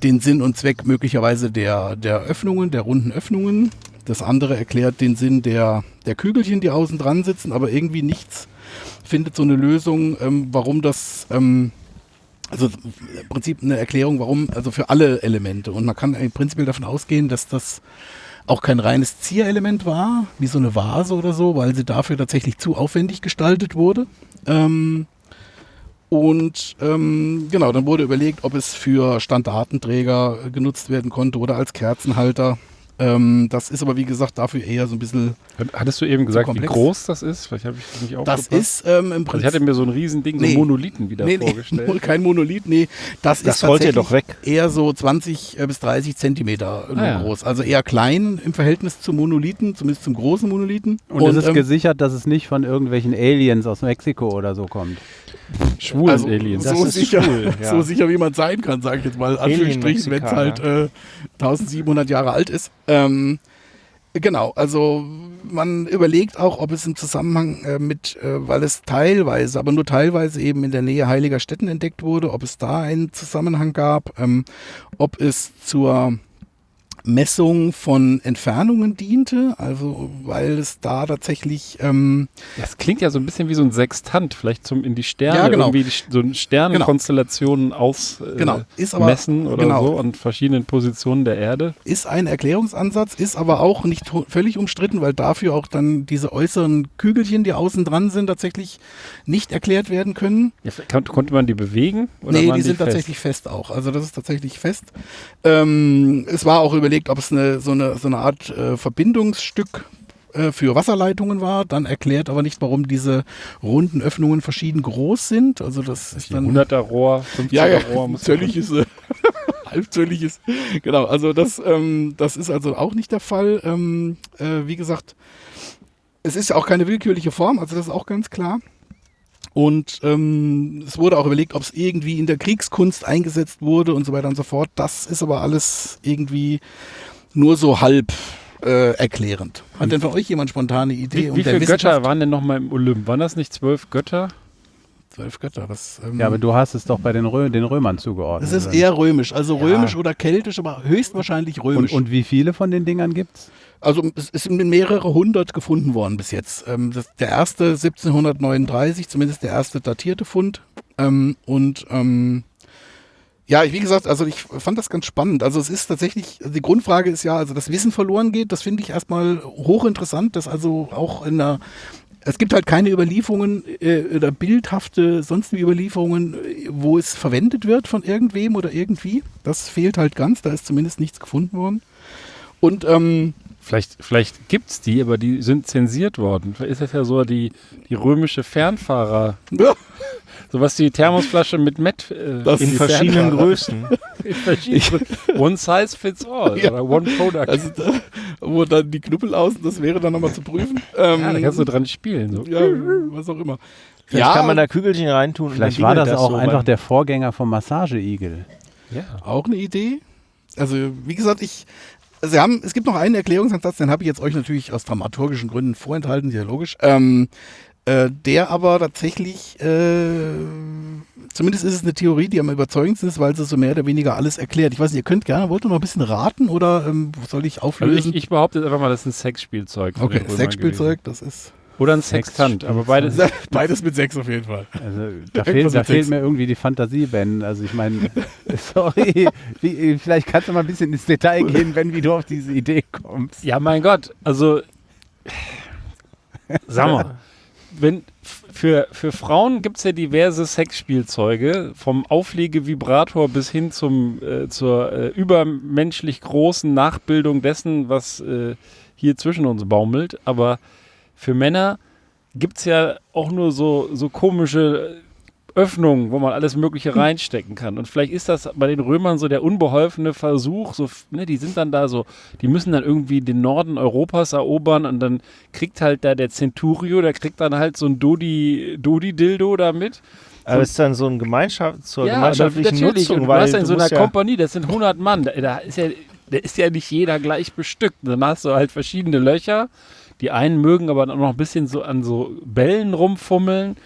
den Sinn und Zweck möglicherweise der, der Öffnungen, der runden Öffnungen. Das andere erklärt den Sinn der, der Kügelchen, die außen dran sitzen, aber irgendwie nichts findet so eine Lösung, ähm, warum das, ähm, also im Prinzip eine Erklärung, warum, also für alle Elemente. Und man kann im Prinzip davon ausgehen, dass das auch kein reines Zierelement war, wie so eine Vase oder so, weil sie dafür tatsächlich zu aufwendig gestaltet wurde. Ähm, und ähm, genau, dann wurde überlegt, ob es für Standartenträger genutzt werden konnte oder als Kerzenhalter. Ähm, das ist aber wie gesagt dafür eher so ein bisschen. Hattest du eben gesagt, wie groß das ist? Vielleicht habe ich das nicht Das aufgepasst. ist ähm, im also ich Prinzip. hatte mir so ein Riesending, Nee. so Monolithen wieder nee, nee, vorgestellt. *laughs* kein Monolith, nee. Das, Das ist tatsächlich doch weg. eher so 20 äh, bis 30 Zentimeter nur Ah, ja. groß. Also eher klein im Verhältnis zum Monolithen, zumindest zum großen Monolithen. Und, es ist ähm, gesichert, dass es nicht von irgendwelchen Aliens aus Mexiko oder so kommt. Schwulen also Aliens. Das so, ist sicher, schwul, *laughs* ja. so sicher, wie man sein kann, sage ich jetzt mal. Anführungsstrichen, wenn es halt äh, 1700 Jahre alt ist. Ähm, genau, also man überlegt auch, ob es im Zusammenhang äh, mit, äh, weil es teilweise, aber nur teilweise eben in der Nähe heiliger Städten entdeckt wurde, ob es da einen Zusammenhang gab, ähm, ob es zur Messung von Entfernungen diente, also weil es da tatsächlich ähm, Das klingt ja so ein bisschen wie so ein Sextant, vielleicht zum in die Sterne, Ja, genau. irgendwie die, so ein Sternenkonstellationen aus äh, Genau, ist aber- messen oder genau. so an verschiedenen Positionen der Erde. ist ein Erklärungsansatz, ist aber auch nicht völlig umstritten, weil dafür auch dann diese äußeren Kügelchen, die außen dran sind, tatsächlich nicht erklärt werden können. Ja, kann, konnte man die bewegen? Oder nee, die sind fest? tatsächlich fest auch. Also das ist tatsächlich fest. Ähm, es war auch überlegt, ob es eine, so, eine, so eine Art äh, Verbindungsstück äh, für Wasserleitungen war, dann erklärt aber nicht, warum diese runden Öffnungen verschieden groß sind. Also das ist dann 100er Rohr, 50er ja, ja, Rohr. muss zölliges, *laughs* äh, halbzölliges. Genau, also das, ähm, das ist also auch nicht der Fall. Ähm, äh, wie gesagt, es ist ja auch keine willkürliche Form, also das ist auch ganz klar. Und ähm, es wurde auch überlegt, ob es irgendwie in der Kriegskunst eingesetzt wurde und so weiter und so fort. Das ist aber alles irgendwie nur so halb äh, erklärend. Hat denn von euch jemand spontane Idee? Wie, wie viele Götter waren denn nochmal im Olymp? Waren das nicht zwölf Götter? Zwölf Götter. Das, ähm, Ja, aber du hast es doch bei den, Rö den Römern zugeordnet. es ist eher römisch, also Ja. römisch oder keltisch, aber höchstwahrscheinlich und, römisch. und wie viele von den Dingern gibt's? Also es sind mehrere hundert gefunden worden bis jetzt. Ähm, das, der erste 1739, zumindest der erste datierte Fund. Ähm, und ähm, ja, wie gesagt, also ich fand das ganz spannend. Also es ist tatsächlich, die Grundfrage ist ja, also das Wissen verloren geht, das finde ich erstmal hochinteressant, dass also auch in der es gibt halt keine Überlieferungen äh, oder bildhafte sonstige Überlieferungen, wo es verwendet wird von irgendwem oder irgendwie. Das fehlt halt ganz, da ist zumindest nichts gefunden worden. Und ähm, Vielleicht, vielleicht gibt es die, aber die sind zensiert worden. Vielleicht ist das ja so die, die römische Fernfahrer. ja, So was die Thermosflasche mit Met. Äh, Das- In verschiedenen Fernfahrer. Größen. *laughs* in verschiedenen- One size fits all. Ja. Oder one product. Also da, wo dann die Knuppel außen, das wäre dann nochmal zu prüfen. Ähm, ja, da kannst du dran spielen. So. ja, was auch immer. Vielleicht kann man da Kügelchen reintun. Vielleicht war dingelt das auch so einfach der Vorgänger vom Massageigel. Ja. auch eine Idee. Also wie gesagt, ich, also wir haben, es gibt noch einen Erklärungsansatz, den habe ich jetzt euch natürlich aus dramaturgischen Gründen vorenthalten, sehr logisch. Ähm, äh, der aber tatsächlich, äh, zumindest ist es eine Theorie, die am überzeugendsten ist, weil sie so mehr oder weniger alles erklärt. Ich weiß nicht, ihr könnt gerne, wollt ihr noch ein bisschen raten oder ähm, soll ich Also auflösen? ich, ich behaupte einfach mal, das ist ein Sexspielzeug. okay, Sexspielzeug, das ist. Oder ein Sextant, aber beides. *laughs* beides mit Sex auf jeden Fall. Also *laughs* da, fehlt, da fehlt mir irgendwie die Fantasie, Ben. Also ich meine, *laughs* sorry, wie, vielleicht kannst du mal ein bisschen ins Detail gehen, Ben, wie du auf diese Idee kommst. Ja, mein Gott, also sag mal, wenn für, für Frauen gibt es ja diverse Sexspielzeuge, vom Auflegevibrator bis hin zum, äh, zur äh, übermenschlich großen Nachbildung dessen, was äh, hier zwischen uns baumelt. Aber für Männer gibt es ja auch nur so, so komische Öffnungen, wo man alles Mögliche reinstecken kann. Und vielleicht ist das bei den Römern so der unbeholfene Versuch, so, ne, die sind dann da so, die müssen dann irgendwie den Norden Europas erobern und dann kriegt halt da der Centurio, der kriegt dann halt so ein Dodi, Dodi-Dildo da mit. Aber es ist dann so ein Gemeinschaft, zur Ja, gemeinschaftlichen natürlich. Nutzung, und du hast ja in so einer ja, Kompanie, das sind 100 Mann, da, da ist ja, da ist ja nicht jeder gleich bestückt. Dann hast du halt verschiedene Löcher. Die einen mögen aber dann auch noch ein bisschen so an so Bällen rumfummeln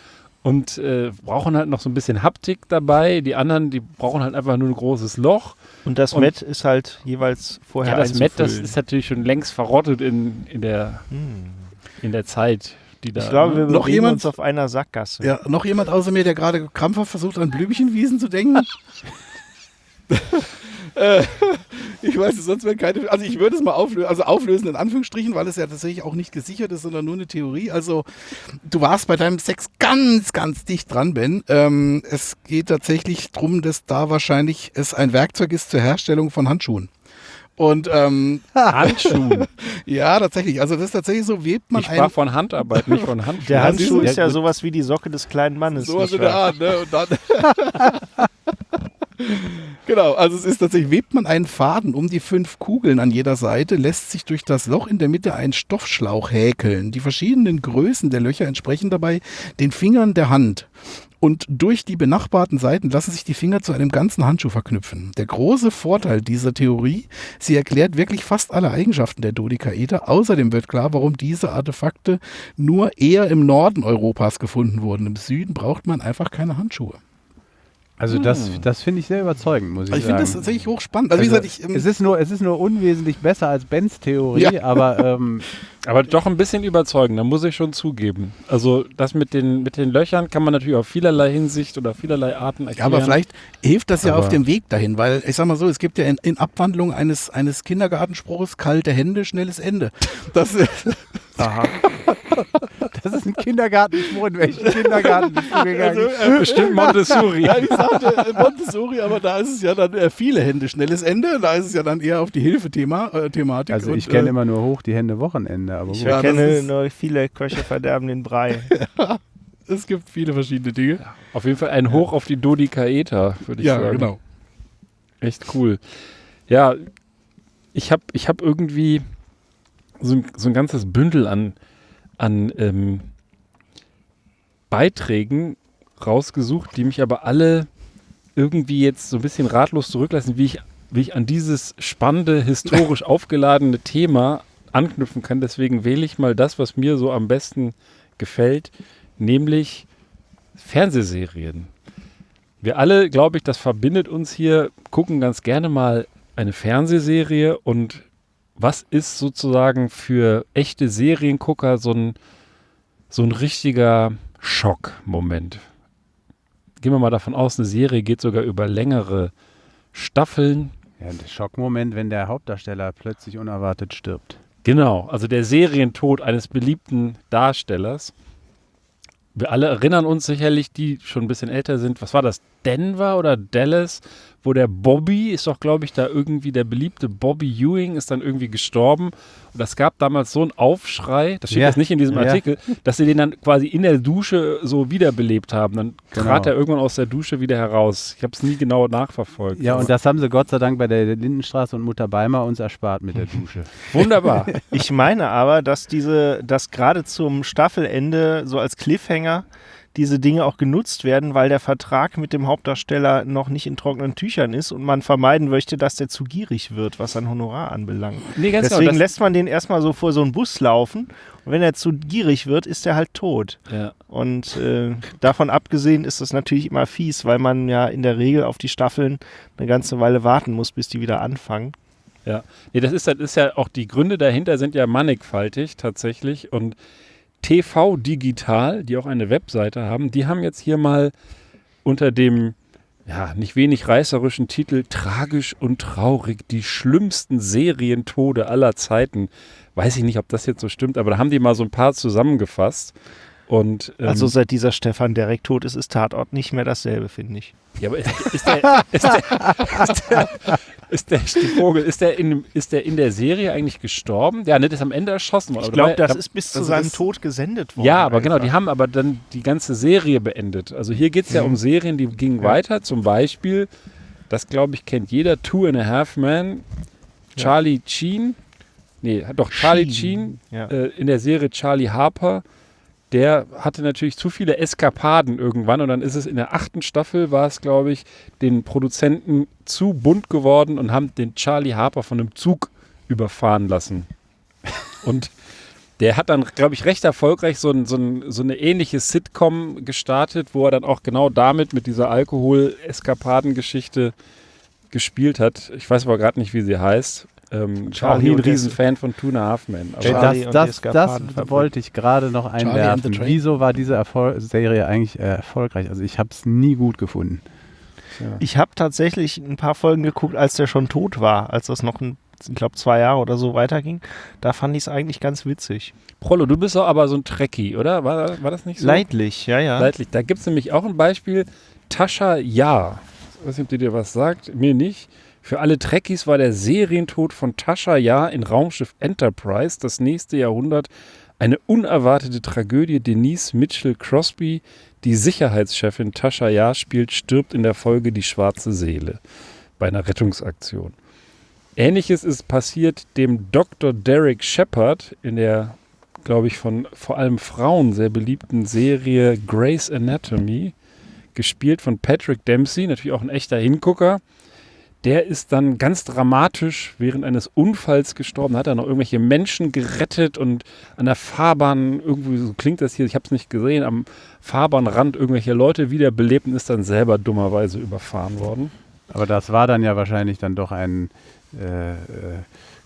und äh, brauchen halt noch so ein bisschen Haptik dabei. Die anderen, die brauchen halt einfach nur ein großes Loch. Und das Und- Met ist halt jeweils vorher Ja, das Met, das ist natürlich schon längst verrottet in, in, der, Hm. in der Zeit, die da. Ich glaube, wir? Noch jemand? uns auf einer Sackgasse. Ja, noch jemand außer mir, der gerade krampfhaft versucht, an Blümchenwiesen zu denken? *laughs* äh, *laughs* ich weiß es, sonst wäre keine. Also, ich würde es mal auflösen, also auflösen in Anführungsstrichen, weil es ja tatsächlich auch nicht gesichert ist, sondern nur eine Theorie. Also, du warst bei deinem Sex ganz, ganz dicht dran, Ben. Ähm, es geht tatsächlich darum, dass da wahrscheinlich es ein Werkzeug ist zur Herstellung von Handschuhen. Und ähm, *laughs* Handschuhen. *laughs* ja, tatsächlich. Also, das ist tatsächlich so, webt man Ich sprach von Handarbeit, nicht von *laughs* Handschuhen. Der Handschuh ist ja sowas wie die Socke des kleinen Mannes. Sowas nicht in der? Art, ne? Und dann genau, also es ist tatsächlich, webt man einen Faden um die fünf Kugeln an jeder Seite, lässt sich durch das Loch in der Mitte ein Stoffschlauch häkeln. Die verschiedenen Größen der Löcher entsprechen dabei den Fingern der Hand. Und durch die benachbarten Seiten lassen sich die Finger zu einem ganzen Handschuh verknüpfen. Der große Vorteil dieser Theorie, sie erklärt wirklich fast alle Eigenschaften der Dodekaeder. Außerdem wird klar, warum diese Artefakte nur eher im Norden Europas gefunden wurden. Im Süden braucht man einfach keine Handschuhe. Also das, das finde ich sehr überzeugend, muss ich, ich sagen. finde das tatsächlich hochspannend. Also, wie Also, gesagt, ich, ähm, es, ist nur, es ist nur unwesentlich besser als Bens Theorie, Ja. aber *laughs* ähm, Aber doch ein bisschen überzeugender, muss ich schon zugeben. Also das mit den, mit den Löchern kann man natürlich auf vielerlei Hinsicht oder vielerlei Arten ja, erklären. aber vielleicht hilft das ja Aber- auf dem Weg dahin, weil ich sag mal so, es gibt ja in, in Abwandlung eines, eines Kindergartenspruches kalte Hände, schnelles Ende. Das, äh, aha. *laughs* das ist ein Kindergartenspruch. In welchen Kindergarten bist du gegangen? Bestimmt Montessori. ja, ich sagte äh, Montessori, aber da ist es ja dann äh, viele Hände, schnelles Ende. Da ist es ja dann eher auf die Hilfe-Thema, äh, Thematik. also ich kenne äh, immer nur hoch die Hände Wochenende, aber Ich. Ja, kenne nur viele Köche verderben den Brei. *laughs* Es gibt viele verschiedene Dinge. Auf jeden Fall ein Hoch auf die Dodekaeder, würde ich Ja, sagen. genau. Echt cool. Ja, ich habe ich hab irgendwie so ein, so ein ganzes Bündel an, an ähm, Beiträgen rausgesucht, die mich aber alle irgendwie jetzt so ein bisschen ratlos zurücklassen, wie ich, wie ich an dieses spannende, historisch *laughs* aufgeladene Thema anknüpfen kann. Deswegen wähle ich mal das, was mir so am besten gefällt, nämlich Fernsehserien. Wir alle, glaube ich, das verbindet uns hier, gucken ganz gerne mal eine Fernsehserie und was ist sozusagen für echte Seriengucker so ein, so ein richtiger Schockmoment? Gehen wir mal davon aus, eine Serie geht sogar über längere Staffeln. Ja, der Schockmoment, wenn der Hauptdarsteller plötzlich unerwartet stirbt. Genau, also der Serientod eines beliebten Darstellers. Wir alle erinnern uns sicherlich, die schon ein bisschen älter sind. Was war das? Denver oder Dallas? Wo der Bobby ist doch, glaube ich, da irgendwie der beliebte Bobby Ewing ist dann irgendwie gestorben. Und das gab damals so einen Aufschrei, das steht Ja, jetzt nicht in diesem ja. Artikel, dass sie den dann quasi in der Dusche so wiederbelebt haben. Dann Genau. trat er irgendwann aus der Dusche wieder heraus. Ich habe es nie genau nachverfolgt. Ja, und das haben sie Gott sei Dank bei der Lindenstraße und Mutter Beimer uns erspart mit der *laughs* Dusche. Wunderbar. Ich meine aber, dass diese, dass gerade zum Staffelende so als Cliffhanger diese Dinge auch genutzt werden, weil der Vertrag mit dem Hauptdarsteller noch nicht in trockenen Tüchern ist und man vermeiden möchte, dass der zu gierig wird, was sein Honorar anbelangt. Nee, ganz Deswegen genau. lässt man den erstmal so vor so einen Bus laufen und wenn er zu gierig wird, ist er halt tot. Ja. Und äh, davon abgesehen ist das natürlich immer fies, weil man ja in der Regel auf die Staffeln eine ganze Weile warten muss, bis die wieder anfangen. Ja, nee, das ist, das ist ja auch die Gründe dahinter sind ja mannigfaltig tatsächlich. Und TV Digital, die auch eine Webseite haben, die haben jetzt hier mal unter dem ja, nicht wenig reißerischen Titel Tragisch und traurig, die schlimmsten Serientode aller Zeiten. Weiß ich nicht, ob das jetzt so stimmt, aber da haben die mal so ein paar zusammengefasst. Und, ähm, Also seit dieser Stefan Derek tot ist, ist Tatort nicht mehr dasselbe, finde ich. Ja, aber ist, ist, der, ist, der, ist, der, ist der Stiefvogel, ist der, in, ist der in der Serie eigentlich gestorben? Ja, nicht ist am Ende erschossen worden. Ich glaube, das ist bis zu also seinem Tod gesendet worden. Ja, aber genau, die einfach. haben aber dann die ganze Serie beendet. Also hier geht es ja um Serien, die gingen weiter. Zum Beispiel, das glaube ich kennt jeder, Two and a Half Men, Charlie Sheen, nee, doch Charlie Sheen, Ja. äh, in der Serie Charlie Harper, der hatte natürlich zu viele Eskapaden irgendwann und dann ist es in der achten Staffel, war es glaube ich, den Produzenten zu bunt geworden und haben den Charlie Harper von einem Zug überfahren lassen. *laughs* Und Der hat dann, glaube ich, recht erfolgreich so, ein, so, ein, so eine ähnliche Sitcom gestartet, wo er dann auch genau damit, mit dieser Alkohol-Eskapaden-Geschichte gespielt hat. Ich weiß aber gerade nicht, wie sie heißt. Ähm, ich war auch nie ein Riesenfan von Tuna Halfman. Charlie das, das, das wollte ich gerade noch einwerfen. Wieso war diese Erfol Serie eigentlich äh, erfolgreich? Also ich habe es nie gut gefunden. Ich habe tatsächlich ein paar Folgen geguckt, als der schon tot war, als das noch, ein, ich glaube, zwei Jahre oder so weiterging. Da fand ich es eigentlich ganz witzig. Prollo, du bist doch aber so ein Trekkie, oder? War, war das nicht so? Leidlich, ja, ja. Leidlich. Da gibt es nämlich auch ein Beispiel. Tascha Ja. Ich weiß nicht, ob die dir was sagt. Mir nicht. Für alle Trekkies war der Serientod von Tascha Ja in Raumschiff Enterprise das nächste Jahrhundert eine unerwartete Tragödie. Denise Mitchell Crosby, die Sicherheitschefin Tascha Ja, spielt, stirbt in der Folge Die schwarze Seele bei einer Rettungsaktion. Ähnliches ist passiert dem Dr. Derek Shepard in der, glaube ich, von vor allem Frauen sehr beliebten Serie Grey's Anatomy, gespielt von Patrick Dempsey, natürlich auch ein echter Hingucker. Der ist dann ganz dramatisch während eines Unfalls gestorben, hat dann noch irgendwelche Menschen gerettet und an der Fahrbahn, irgendwie so klingt das hier, ich habe es nicht gesehen, am Fahrbahnrand irgendwelche Leute wiederbelebt und ist dann selber dummerweise überfahren worden. Aber das war dann ja wahrscheinlich dann doch ein, äh, äh,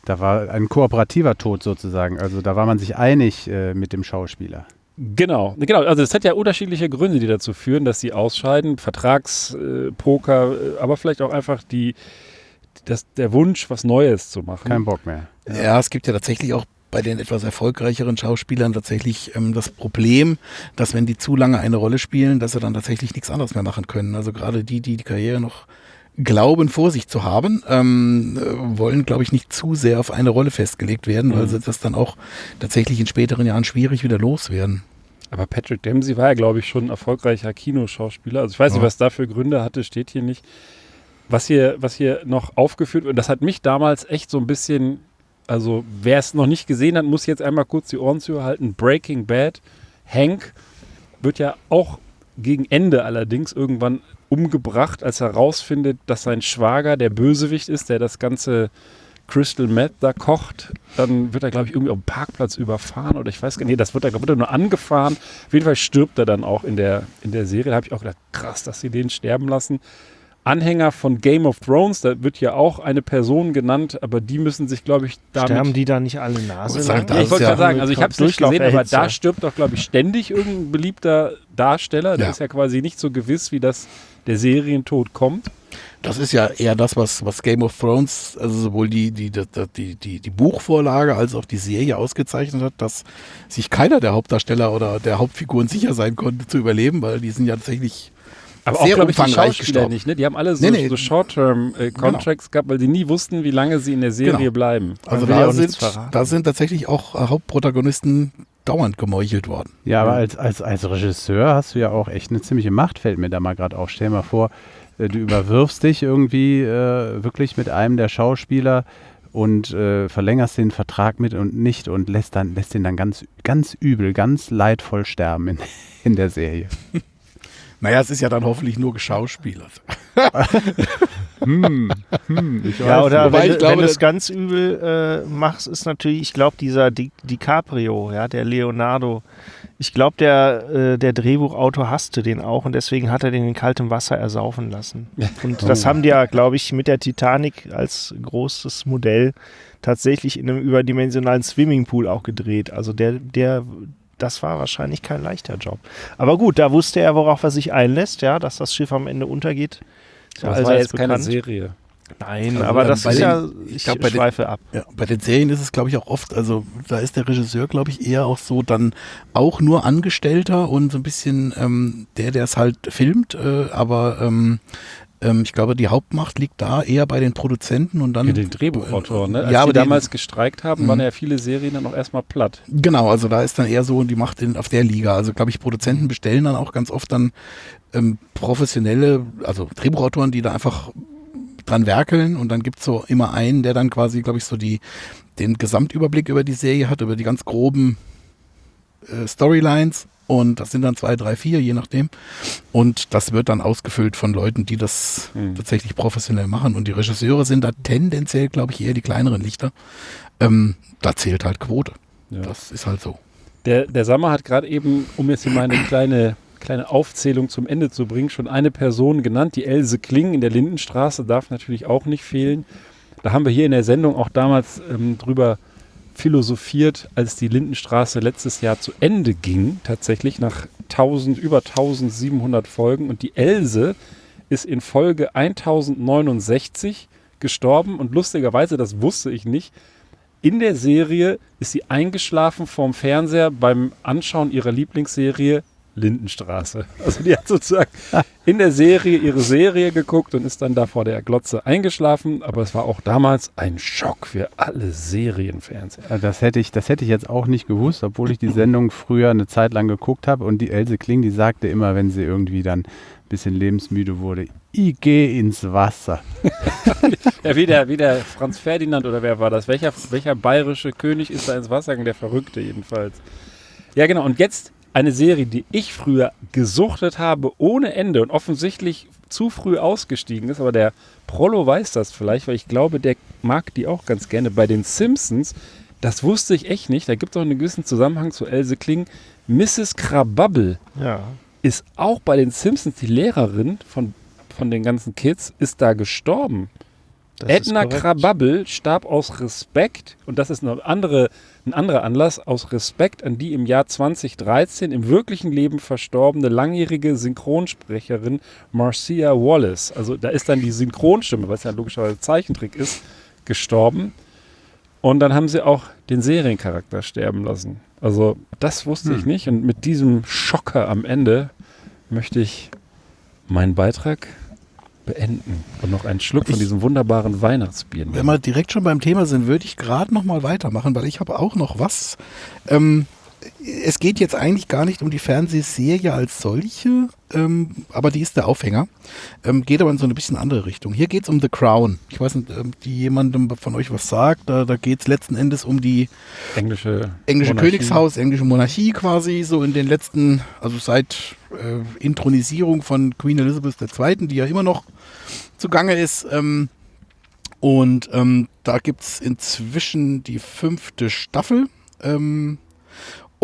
da war ein kooperativer Tod sozusagen. Also da war man sich einig äh, mit dem Schauspieler. Genau, genau. Also es hat ja unterschiedliche Gründe, die dazu führen, dass sie ausscheiden. Vertragspoker, äh, Poker, äh, aber vielleicht auch einfach die, das, der Wunsch, was Neues zu machen. Kein Bock mehr. Ja. es gibt ja tatsächlich auch bei den etwas erfolgreicheren Schauspielern tatsächlich ähm, das Problem, dass wenn die zu lange eine Rolle spielen, dass sie dann tatsächlich nichts anderes mehr machen können. Also gerade die, die die Karriere noch glauben, vor sich zu haben, ähm, äh, wollen, glaube ich, nicht zu sehr auf eine Rolle festgelegt werden, weil sie das dann auch tatsächlich in späteren Jahren schwierig wieder loswerden. Aber Patrick Dempsey war ja, glaube ich, schon ein erfolgreicher Kinoschauspieler. Also ich weiß nicht, Ja. was da für Gründe hatte, steht hier nicht. Was hier, was hier noch aufgeführt wird, das hat mich damals echt so ein bisschen, also wer es noch nicht gesehen hat, muss jetzt einmal kurz die Ohren zuhalten. Breaking Bad, Hank wird ja auch gegen Ende allerdings irgendwann umgebracht, als er herausfindet, dass sein Schwager der Bösewicht ist, der das ganze Crystal Meth da kocht. Dann wird er, glaube ich, irgendwie auf dem Parkplatz überfahren oder ich weiß gar nicht, das wird er, wird er nur angefahren. Auf jeden Fall stirbt er dann auch in der, in der Serie. Da habe ich auch gedacht, krass, dass sie den sterben lassen. Anhänger von Game of Thrones, da wird ja auch eine Person genannt, aber die müssen sich, glaube ich, damit Sterben die da nicht alle Nase Ich sag, lang? da Nee, ich wollte ja- gerade sagen, also ich habe es nicht gesehen, aber da stirbt doch, glaube ich, ständig irgendein beliebter Darsteller. Der Ja. ist ja quasi nicht so gewiss, wie das der Serientod kommt. Das ist ja eher das, was, was Game of Thrones, also sowohl die, die, die, die, die, die Buchvorlage als auch die Serie ausgezeichnet hat, dass sich keiner der Hauptdarsteller oder der Hauptfiguren sicher sein konnte zu überleben, weil die sind ja tatsächlich Aber auch, Sehr glaube ich, die umfangreich Schauspieler gestorben. nicht. Ne? Die haben alle so, Nee, nee. so Short-Term-Contracts gehabt, weil sie nie wussten, wie lange sie in der Serie Genau. bleiben. Also da auch sind, da sind tatsächlich auch äh, Hauptprotagonisten dauernd gemeuchelt worden. Ja, aber als, als, als Regisseur hast du ja auch echt eine ziemliche Macht, fällt mir da mal gerade auf. Stell dir mal vor, äh, du überwirfst dich irgendwie äh, wirklich mit einem der Schauspieler und äh, verlängerst den Vertrag mit und nicht und lässt dann lässt den dann ganz ganz übel, ganz leidvoll sterben in, *laughs* in der Serie. Naja, es ist ja dann hoffentlich nur geschauspielert. *laughs* Hm, hm, ich Ja, weiß oder nicht. Wobei wenn, ich du- glaube, wenn du es das- ganz übel äh, machst, ist natürlich, ich glaube, dieser Di DiCaprio, ja, der Leonardo, ich glaube, der, äh, der Drehbuchautor hasste den auch und deswegen hat er den in kaltem Wasser ersaufen lassen. *laughs* Und Oh. das haben die ja, glaube ich, mit der Titanic als großes Modell tatsächlich in einem überdimensionalen Swimmingpool auch gedreht. Also der, der, das war wahrscheinlich kein leichter Job. Aber gut, da wusste er, worauf er sich einlässt, ja, dass das Schiff am Ende untergeht. Ja das war allseits jetzt keine bekannt. Serie. Nein, Also, aber das ist den- ja, ich ich, glaub, bei den- schweife ab. Ja, bei den Serien ist es, glaube ich, auch oft, also da ist der Regisseur, glaube ich, eher auch so dann auch nur Angestellter und so ein bisschen ähm, der, der es halt filmt, äh, aber ähm, ähm, ich glaube, die Hauptmacht liegt da eher bei den Produzenten und dann Ja, den Drehbuchautoren. Ne? Als Ja, aber die den- damals gestreikt haben, Mhm. waren ja viele Serien dann auch erstmal platt. Genau, also da ist dann eher so die Macht in, auf der Liga. Also glaube ich, Produzenten bestellen dann auch ganz oft dann ähm, professionelle, also Drehbuchautoren, die da einfach dran werkeln und dann gibt's so immer einen, der dann quasi, glaube ich, so die den Gesamtüberblick über die Serie hat, über die ganz groben äh, Storylines und das sind dann zwei, drei, vier, je nachdem. Und das wird dann ausgefüllt von Leuten, die das Mhm. tatsächlich professionell machen. Und die Regisseure sind da tendenziell, glaube ich, eher die kleineren Lichter. Ähm, da zählt halt Quote. Ja. Das ist halt so. Der, der Sammer hat gerade eben, um jetzt hier mal eine kleine, kleine Aufzählung zum Ende zu bringen, schon eine Person genannt, die Else Kling in der Lindenstraße darf natürlich auch nicht fehlen. Da haben wir hier in der Sendung auch damals ähm, drüber philosophiert, als die Lindenstraße letztes Jahr zu Ende ging, tatsächlich nach 1000, über 1700 Folgen. Und die Else ist in Folge 1069 gestorben und lustigerweise, das wusste ich nicht, in der Serie ist sie eingeschlafen vorm Fernseher beim Anschauen ihrer Lieblingsserie Lindenstraße. Also die hat sozusagen in der Serie ihre Serie geguckt und ist dann da vor der Glotze eingeschlafen. Aber es war auch damals ein Schock für alle Serienfernseher. Äh, Das hätte, ich, das hätte ich jetzt auch nicht gewusst, obwohl ich die Sendung früher eine Zeit lang geguckt habe. Und die Else Kling, die sagte immer, wenn sie irgendwie dann ein bisschen lebensmüde wurde, ich gehe ins Wasser. Ja, wie der, wie der Franz Ferdinand oder wer war das? Welcher, welcher bayerische König ist da ins Wasser gegangen? Der Verrückte jedenfalls. Ja, genau. Und jetzt eine Serie, die ich früher gesuchtet habe ohne Ende und offensichtlich zu früh ausgestiegen ist, aber der Prollo weiß das vielleicht, weil ich glaube, der mag die auch ganz gerne. Bei den Simpsons, das wusste ich echt nicht, da gibt es auch einen gewissen Zusammenhang zu Else Kling. Mrs. Krababble Ja. ist auch bei den Simpsons die Lehrerin von, von den ganzen Kids, ist da gestorben. Das Edna. Krababble starb aus Respekt, und das ist eine andere, ein anderer Anlass, aus Respekt an die im Jahr 2013 im wirklichen Leben verstorbene langjährige Synchronsprecherin Marcia Wallace. Also da ist dann die Synchronstimme, was ja logischerweise Zeichentrick ist, gestorben. Und dann haben sie auch den Seriencharakter sterben lassen. Also das wusste ich nicht. Und mit diesem Schocker am Ende möchte ich meinen Beitrag beenden und noch einen Schluck von Ich- diesem wunderbaren Weihnachtsbier nehmen. Wenn wir direkt schon beim Thema sind, würde ich gerade noch mal weitermachen, weil ich habe auch noch was. Ähm, es geht jetzt eigentlich gar nicht um die Fernsehserie als solche, ähm, aber die ist der Aufhänger. Ähm, geht aber in so eine bisschen andere Richtung. Hier geht es um The Crown. Ich weiß nicht, ähm, die jemandem von euch was sagt. Da, da geht es letzten Endes um die englische, englische Monarchie. Königshaus, englische Monarchie quasi, so in den letzten, also seit äh, Inthronisierung von Queen Elizabeth II., die ja immer noch zugange ist. Ähm, und ähm, da gibt es inzwischen die fünfte Staffel. Ähm,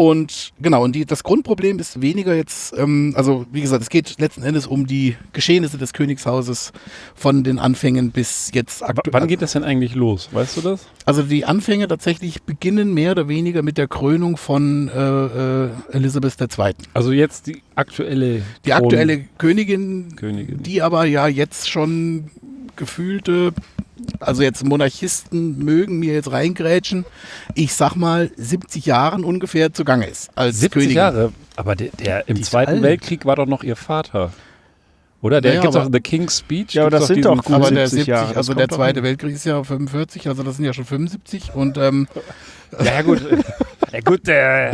und genau, und die, das Grundproblem ist weniger jetzt, ähm, also wie gesagt, es geht letzten Endes um die Geschehnisse des Königshauses von den Anfängen bis jetzt aktuell. wann geht das denn eigentlich los? Weißt du das? Also die Anfänge tatsächlich beginnen mehr oder weniger mit der Krönung von äh, äh, Elisabeth II. Also jetzt die aktuelle Die aktuelle Königin, Königin. die aber ja jetzt schon gefühlte, also jetzt Monarchisten mögen mir jetzt reingrätschen, ich sag mal 70 Jahren ungefähr zugange ist als 70 Königin. Jahre. Aber der, der im Die Zweiten alt. Weltkrieg war doch noch ihr Vater. Oder? Der Naja, gibt's aber- auch The King's Speech. Ja, aber das sind doch Aber der 70 70, Jahre, also der Zweite. Weltkrieg ist ja 45, also das sind ja schon 75 und ähm, Ja, *laughs* ja, gut. *laughs* ja, gut, der.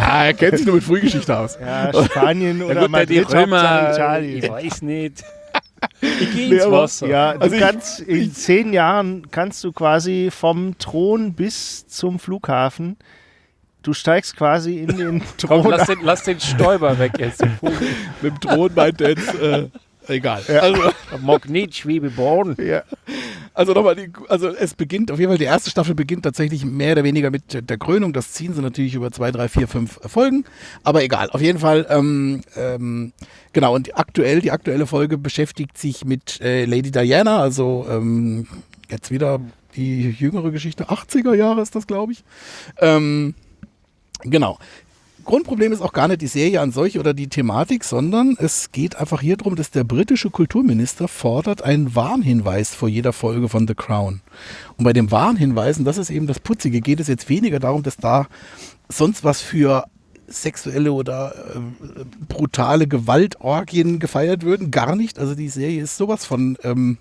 ah, er kennt sich nur mit Frühgeschichte aus. Ja, Spanien Ja, oder gut, der die Madrid, Römer. Italien. Ich weiß nicht. Ich gehe Nee, ins Wasser. Ja, du Also ich- kannst in zehn Jahren kannst du quasi vom Thron bis zum Flughafen. Du steigst quasi in den Komm, Thron. lass den, lass den Stäuber weg jetzt. Mit dem Thron meint er jetzt, äh, egal. Also, *laughs* Magnetschwebeborn. *laughs* Ja. Also nochmal, die, also es beginnt, auf jeden Fall die erste Staffel beginnt tatsächlich mehr oder weniger mit der Krönung. Das ziehen sie natürlich über zwei, drei, vier, fünf Folgen. Aber egal, auf jeden Fall, ähm, ähm, genau, und die aktuell, die aktuelle Folge beschäftigt sich mit äh, Lady Diana, also ähm, jetzt wieder die jüngere Geschichte, 80er Jahre ist das, glaube ich. Ähm, genau. Grundproblem ist auch gar nicht die Serie an solch oder die Thematik, sondern es geht einfach hier darum, dass der britische Kulturminister fordert einen Warnhinweis vor jeder Folge von The Crown. Und bei dem Warnhinweisen, das ist eben das Putzige, geht es jetzt weniger darum, dass da sonst was für sexuelle oder äh, brutale Gewaltorgien gefeiert würden. Gar nicht. Also die Serie ist sowas von ähm,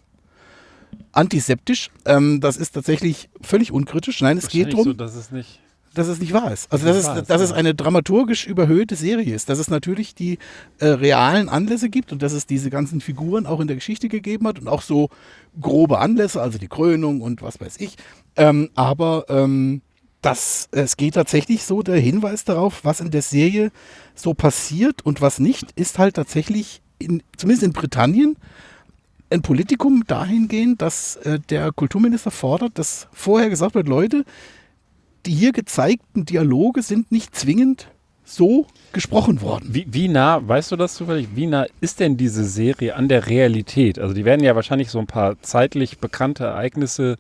antiseptisch. Ähm, das ist tatsächlich völlig unkritisch. Nein, es geht darum so, dass es nicht. Dass es nicht wahr ist. Also, dass, wahr es, ist, dass es ja. eine dramaturgisch überhöhte Serie ist. Dass es natürlich die äh, realen Anlässe gibt und dass es diese ganzen Figuren auch in der Geschichte gegeben hat und auch so grobe Anlässe, also die Krönung und was weiß ich. Ähm, aber ähm, das, es geht tatsächlich so, der Hinweis darauf, was in der Serie so passiert und was nicht, ist halt tatsächlich, in, zumindest in Britannien, ein Politikum dahingehend, dass äh, der Kulturminister fordert, dass vorher gesagt wird, Leute, die hier gezeigten Dialoge sind nicht zwingend so gesprochen worden. Wie, wie nah, weißt du das zufällig, wie nah ist denn diese Serie an der Realität? Also die werden ja wahrscheinlich so ein paar zeitlich bekannte Ereignisse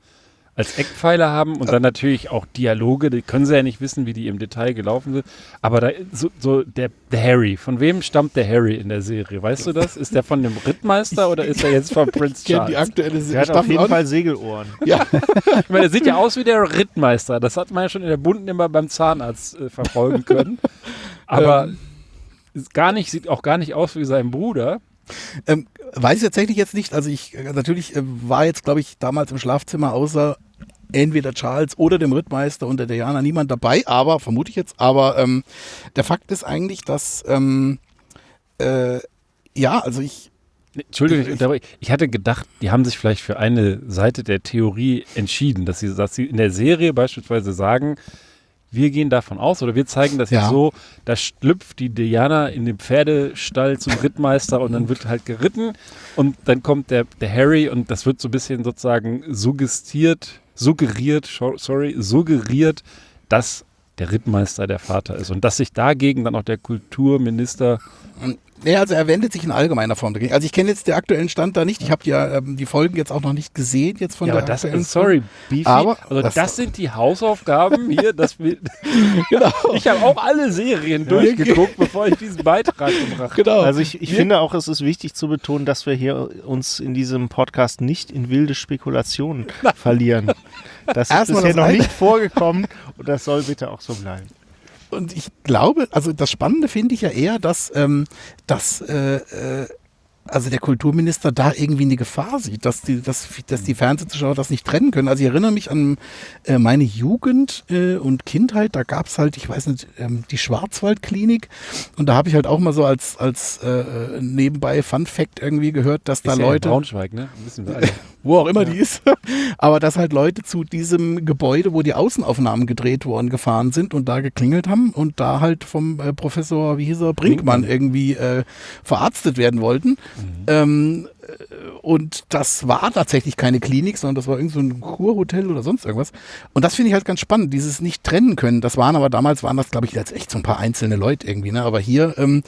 als Eckpfeiler haben und dann natürlich auch Dialoge, die können sie ja nicht wissen, wie die im Detail gelaufen sind. Aber da so, so der, der Harry, von wem stammt der Harry in der Serie? Weißt du das? Ist der von dem Rittmeister oder ist er jetzt von Prince Ich kenne Charles? die aktuelle Der hat auf jeden auch Fall Segelohren. Ja, *laughs* Ich meine, der sieht ja aus wie der Rittmeister. Das hat man ja schon in der Bunten immer beim Zahnarzt äh, verfolgen können. Aber ist gar nicht, sieht auch gar nicht aus wie sein Bruder. ähm, weiß ich tatsächlich jetzt nicht. Also ich äh, natürlich äh, war jetzt, glaube ich, damals im Schlafzimmer außer entweder Charles oder dem Rittmeister und der Diana niemand dabei, aber vermute ich jetzt. Aber ähm, der Fakt ist eigentlich, dass ähm, äh, ja, also ich Entschuldigung, ich, ich hatte gedacht, die haben sich vielleicht für eine Seite der Theorie entschieden, dass sie, dass sie in der Serie beispielsweise sagen, wir gehen davon aus oder wir zeigen das Ja. jetzt so, da schlüpft die Diana in den Pferdestall zum Rittmeister und dann wird halt geritten und dann kommt der, der Harry und das wird so ein bisschen sozusagen suggestiert, suggeriert, sorry, suggeriert, dass der Rittmeister der Vater ist und dass sich dagegen dann auch der Kulturminister Nee, also er wendet sich in allgemeiner Form dagegen. Also ich kenne jetzt den aktuellen Stand da nicht. Ich habe ja ähm, die Folgen jetzt auch noch nicht gesehen jetzt von Ja, der aber das aktuellen ist, sorry, Beefy, Aber also das- das, sind die Hausaufgaben hier, dass wir, *laughs* Genau. ich habe auch alle Serien durchgeguckt, *laughs* bevor ich diesen Beitrag gebracht habe. Genau. Also ich, ich finde auch, es ist wichtig zu betonen, dass wir hier uns in diesem Podcast nicht in wilde Spekulationen verlieren. *laughs* Das ist Erstmal bisher das noch nicht vorgekommen und das soll bitte auch so bleiben. Und ich glaube, also das Spannende finde ich ja eher, dass, ähm, dass äh, äh, also der Kulturminister da irgendwie eine Gefahr sieht, dass die, dass, dass die Fernsehzuschauer das nicht trennen können. Also ich erinnere mich an äh, meine Jugend äh, und Kindheit, da gab es halt, ich weiß nicht, ähm, die Schwarzwaldklinik und da habe ich halt auch mal so als, als äh, nebenbei Fun Fact irgendwie gehört, dass da Ist ja in Leute Braunschweig, ne? Wissen wir alle. wo auch immer die ist. *laughs* Aber dass halt Leute zu diesem Gebäude, wo die Außenaufnahmen gedreht worden, gefahren sind und da geklingelt haben und da halt vom äh, Professor, wie hieß er, Brinkmann irgendwie äh, verarztet werden wollten. Ähm, äh, und das war tatsächlich keine Klinik, sondern das war irgend so ein Kurhotel oder sonst irgendwas. Und das finde ich halt ganz spannend, dieses nicht trennen können. Das waren aber damals, waren das, glaube ich, jetzt echt so ein paar einzelne Leute irgendwie. Ne? Aber hier ähm,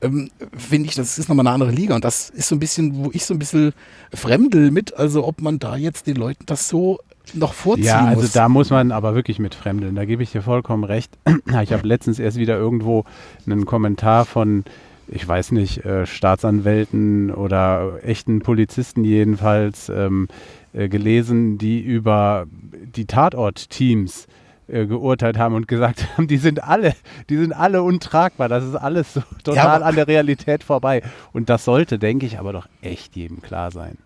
ähm, finde ich, das ist nochmal eine andere Liga. Und das ist so ein bisschen, wo ich so ein bisschen fremdel mit, also ob man da jetzt den Leuten das so noch vorziehen Ja, also muss. da muss man aber wirklich mit Fremdeln. Da gebe ich dir vollkommen recht. *clears throat* Ich habe letztens erst wieder irgendwo einen Kommentar von, ich weiß nicht, äh, Staatsanwälten oder echten Polizisten jedenfalls ähm, äh, gelesen, die über die Tatort-Teams äh, geurteilt haben und gesagt haben, die sind alle, die sind alle untragbar. Das ist alles so total aber- an der Realität vorbei. Und das sollte, denke ich, aber doch echt jedem klar sein.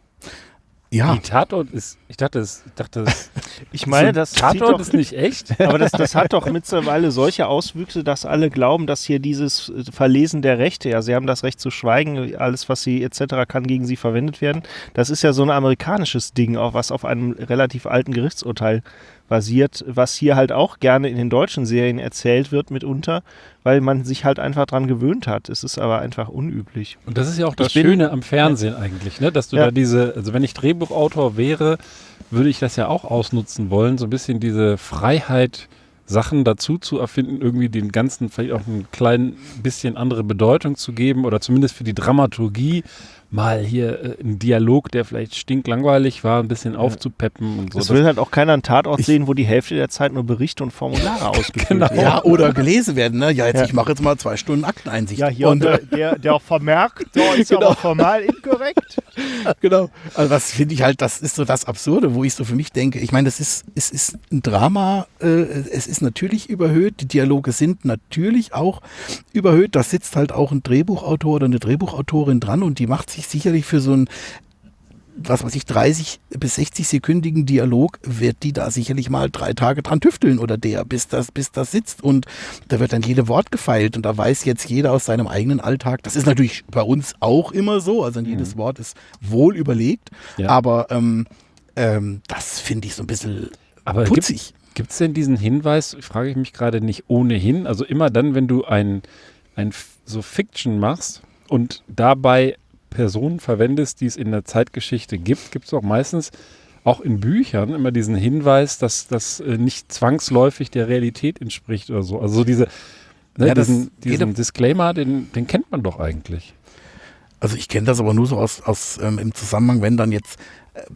Ja, Die Tatort ist, ich dachte, es, ich dachte, es, *laughs* Ich meine, das Tatort doch, ist nicht echt. *laughs* aber das, das hat doch mittlerweile solche Auswüchse, dass alle glauben, dass hier dieses äh, Verlesen der Rechte, ja, sie haben das Recht zu schweigen, alles, was sie etc. kann gegen sie verwendet werden. Das ist ja so ein amerikanisches Ding, auch was auf einem relativ alten Gerichtsurteil basiert, was hier halt auch gerne in den deutschen Serien erzählt wird mitunter, weil man sich halt einfach dran gewöhnt hat. Es ist aber einfach unüblich. Und das ist ja auch das Ich bin- Schöne am Fernsehen eigentlich, ne? dass du Ja. da diese, also wenn ich Drehbuchautor wäre, würde ich das ja auch ausnutzen wollen, so ein bisschen diese Freiheit, Sachen dazu zu erfinden, irgendwie den ganzen vielleicht auch ein klein bisschen andere Bedeutung zu geben oder zumindest für die Dramaturgie mal hier äh, einen Dialog, der vielleicht stinklangweilig war, ein bisschen aufzupeppen und so. Es Das- will halt auch keiner einen Tatort Ich- sehen, wo die Hälfte der Zeit nur Berichte und Formulare *laughs* ausgefüllt Genau. werden. ja, oder gelesen werden. Ne? Ja, jetzt Ja. ich mache jetzt mal zwei Stunden Akteneinsicht. Ja, hier und, der, der, der Vermerk, da *laughs* ist Genau. aber formal inkorrekt. *laughs* genau. Also das finde ich halt, das ist so das Absurde, wo ich so für mich denke. Ich meine, das ist, es ist ein Drama, äh, es ist natürlich überhöht, die Dialoge sind natürlich auch überhöht. Da sitzt halt auch ein Drehbuchautor oder eine Drehbuchautorin dran und die macht sich sicherlich für so ein was weiß ich, 30 bis 60 sekündigen Dialog wird die da sicherlich mal drei Tage dran tüfteln oder der, bis das, bis das sitzt und da wird dann jede Wort gefeilt und da weiß jetzt jeder aus seinem eigenen Alltag. Das ist natürlich bei uns auch immer so, also jedes Wort ist wohl überlegt, Ja. aber ähm, ähm, das finde ich so ein bisschen Aber gibt putzig. Gibt es denn diesen Hinweis, frage ich mich gerade nicht ohnehin, also immer dann, wenn du ein, ein so Fiction machst und dabei Personen verwendest, die es in der Zeitgeschichte gibt, gibt es auch meistens auch in Büchern immer diesen Hinweis, dass das äh, nicht zwangsläufig der Realität entspricht oder so. Also so diese, ne, Ja, diesen, diesen Disclaimer, den, den kennt man doch eigentlich. Also ich kenne das aber nur so aus, aus ähm, im Zusammenhang, wenn dann jetzt